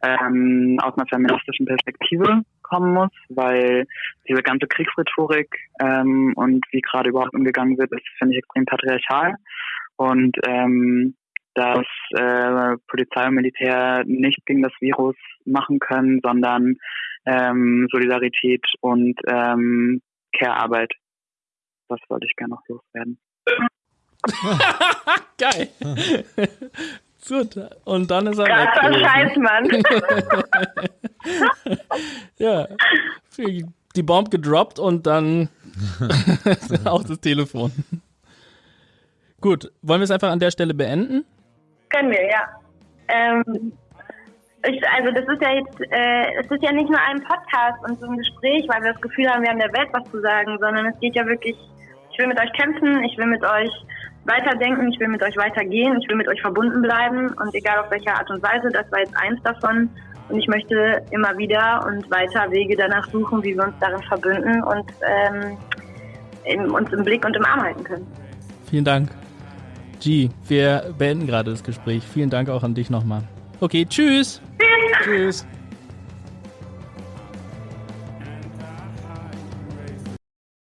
ähm, aus einer feministischen Perspektive kommen muss, weil diese ganze Kriegsrhetorik ähm, und wie gerade überhaupt umgegangen wird, ist, finde ich, extrem patriarchal. Und ähm, dass äh, Polizei und Militär nicht gegen das Virus machen können, sondern ähm, Solidarität und ähm, Care-Arbeit. Das wollte ich gerne noch loswerden. Geil. Gut, und dann ist er Krasser weg. Scheiß, Mann. ja, die Bombe gedroppt und dann auch das Telefon. Gut, wollen wir es einfach an der Stelle beenden? Können wir, ja. Ähm, ich, also das ist ja jetzt, äh, es ist ja nicht nur ein Podcast und so ein Gespräch, weil wir das Gefühl haben, wir haben der Welt was zu sagen, sondern es geht ja wirklich, ich will mit euch kämpfen, ich will mit euch weiterdenken, ich will mit euch weitergehen, ich will mit euch verbunden bleiben und egal auf welche Art und Weise, das war jetzt eins davon. Und ich möchte immer wieder und weiter Wege danach suchen, wie wir uns darin verbünden und ähm, in, uns im Blick und im Arm halten können. Vielen Dank. G, wir beenden gerade das Gespräch. Vielen Dank auch an dich nochmal. Okay, tschüss. Tschüss. Tschüss.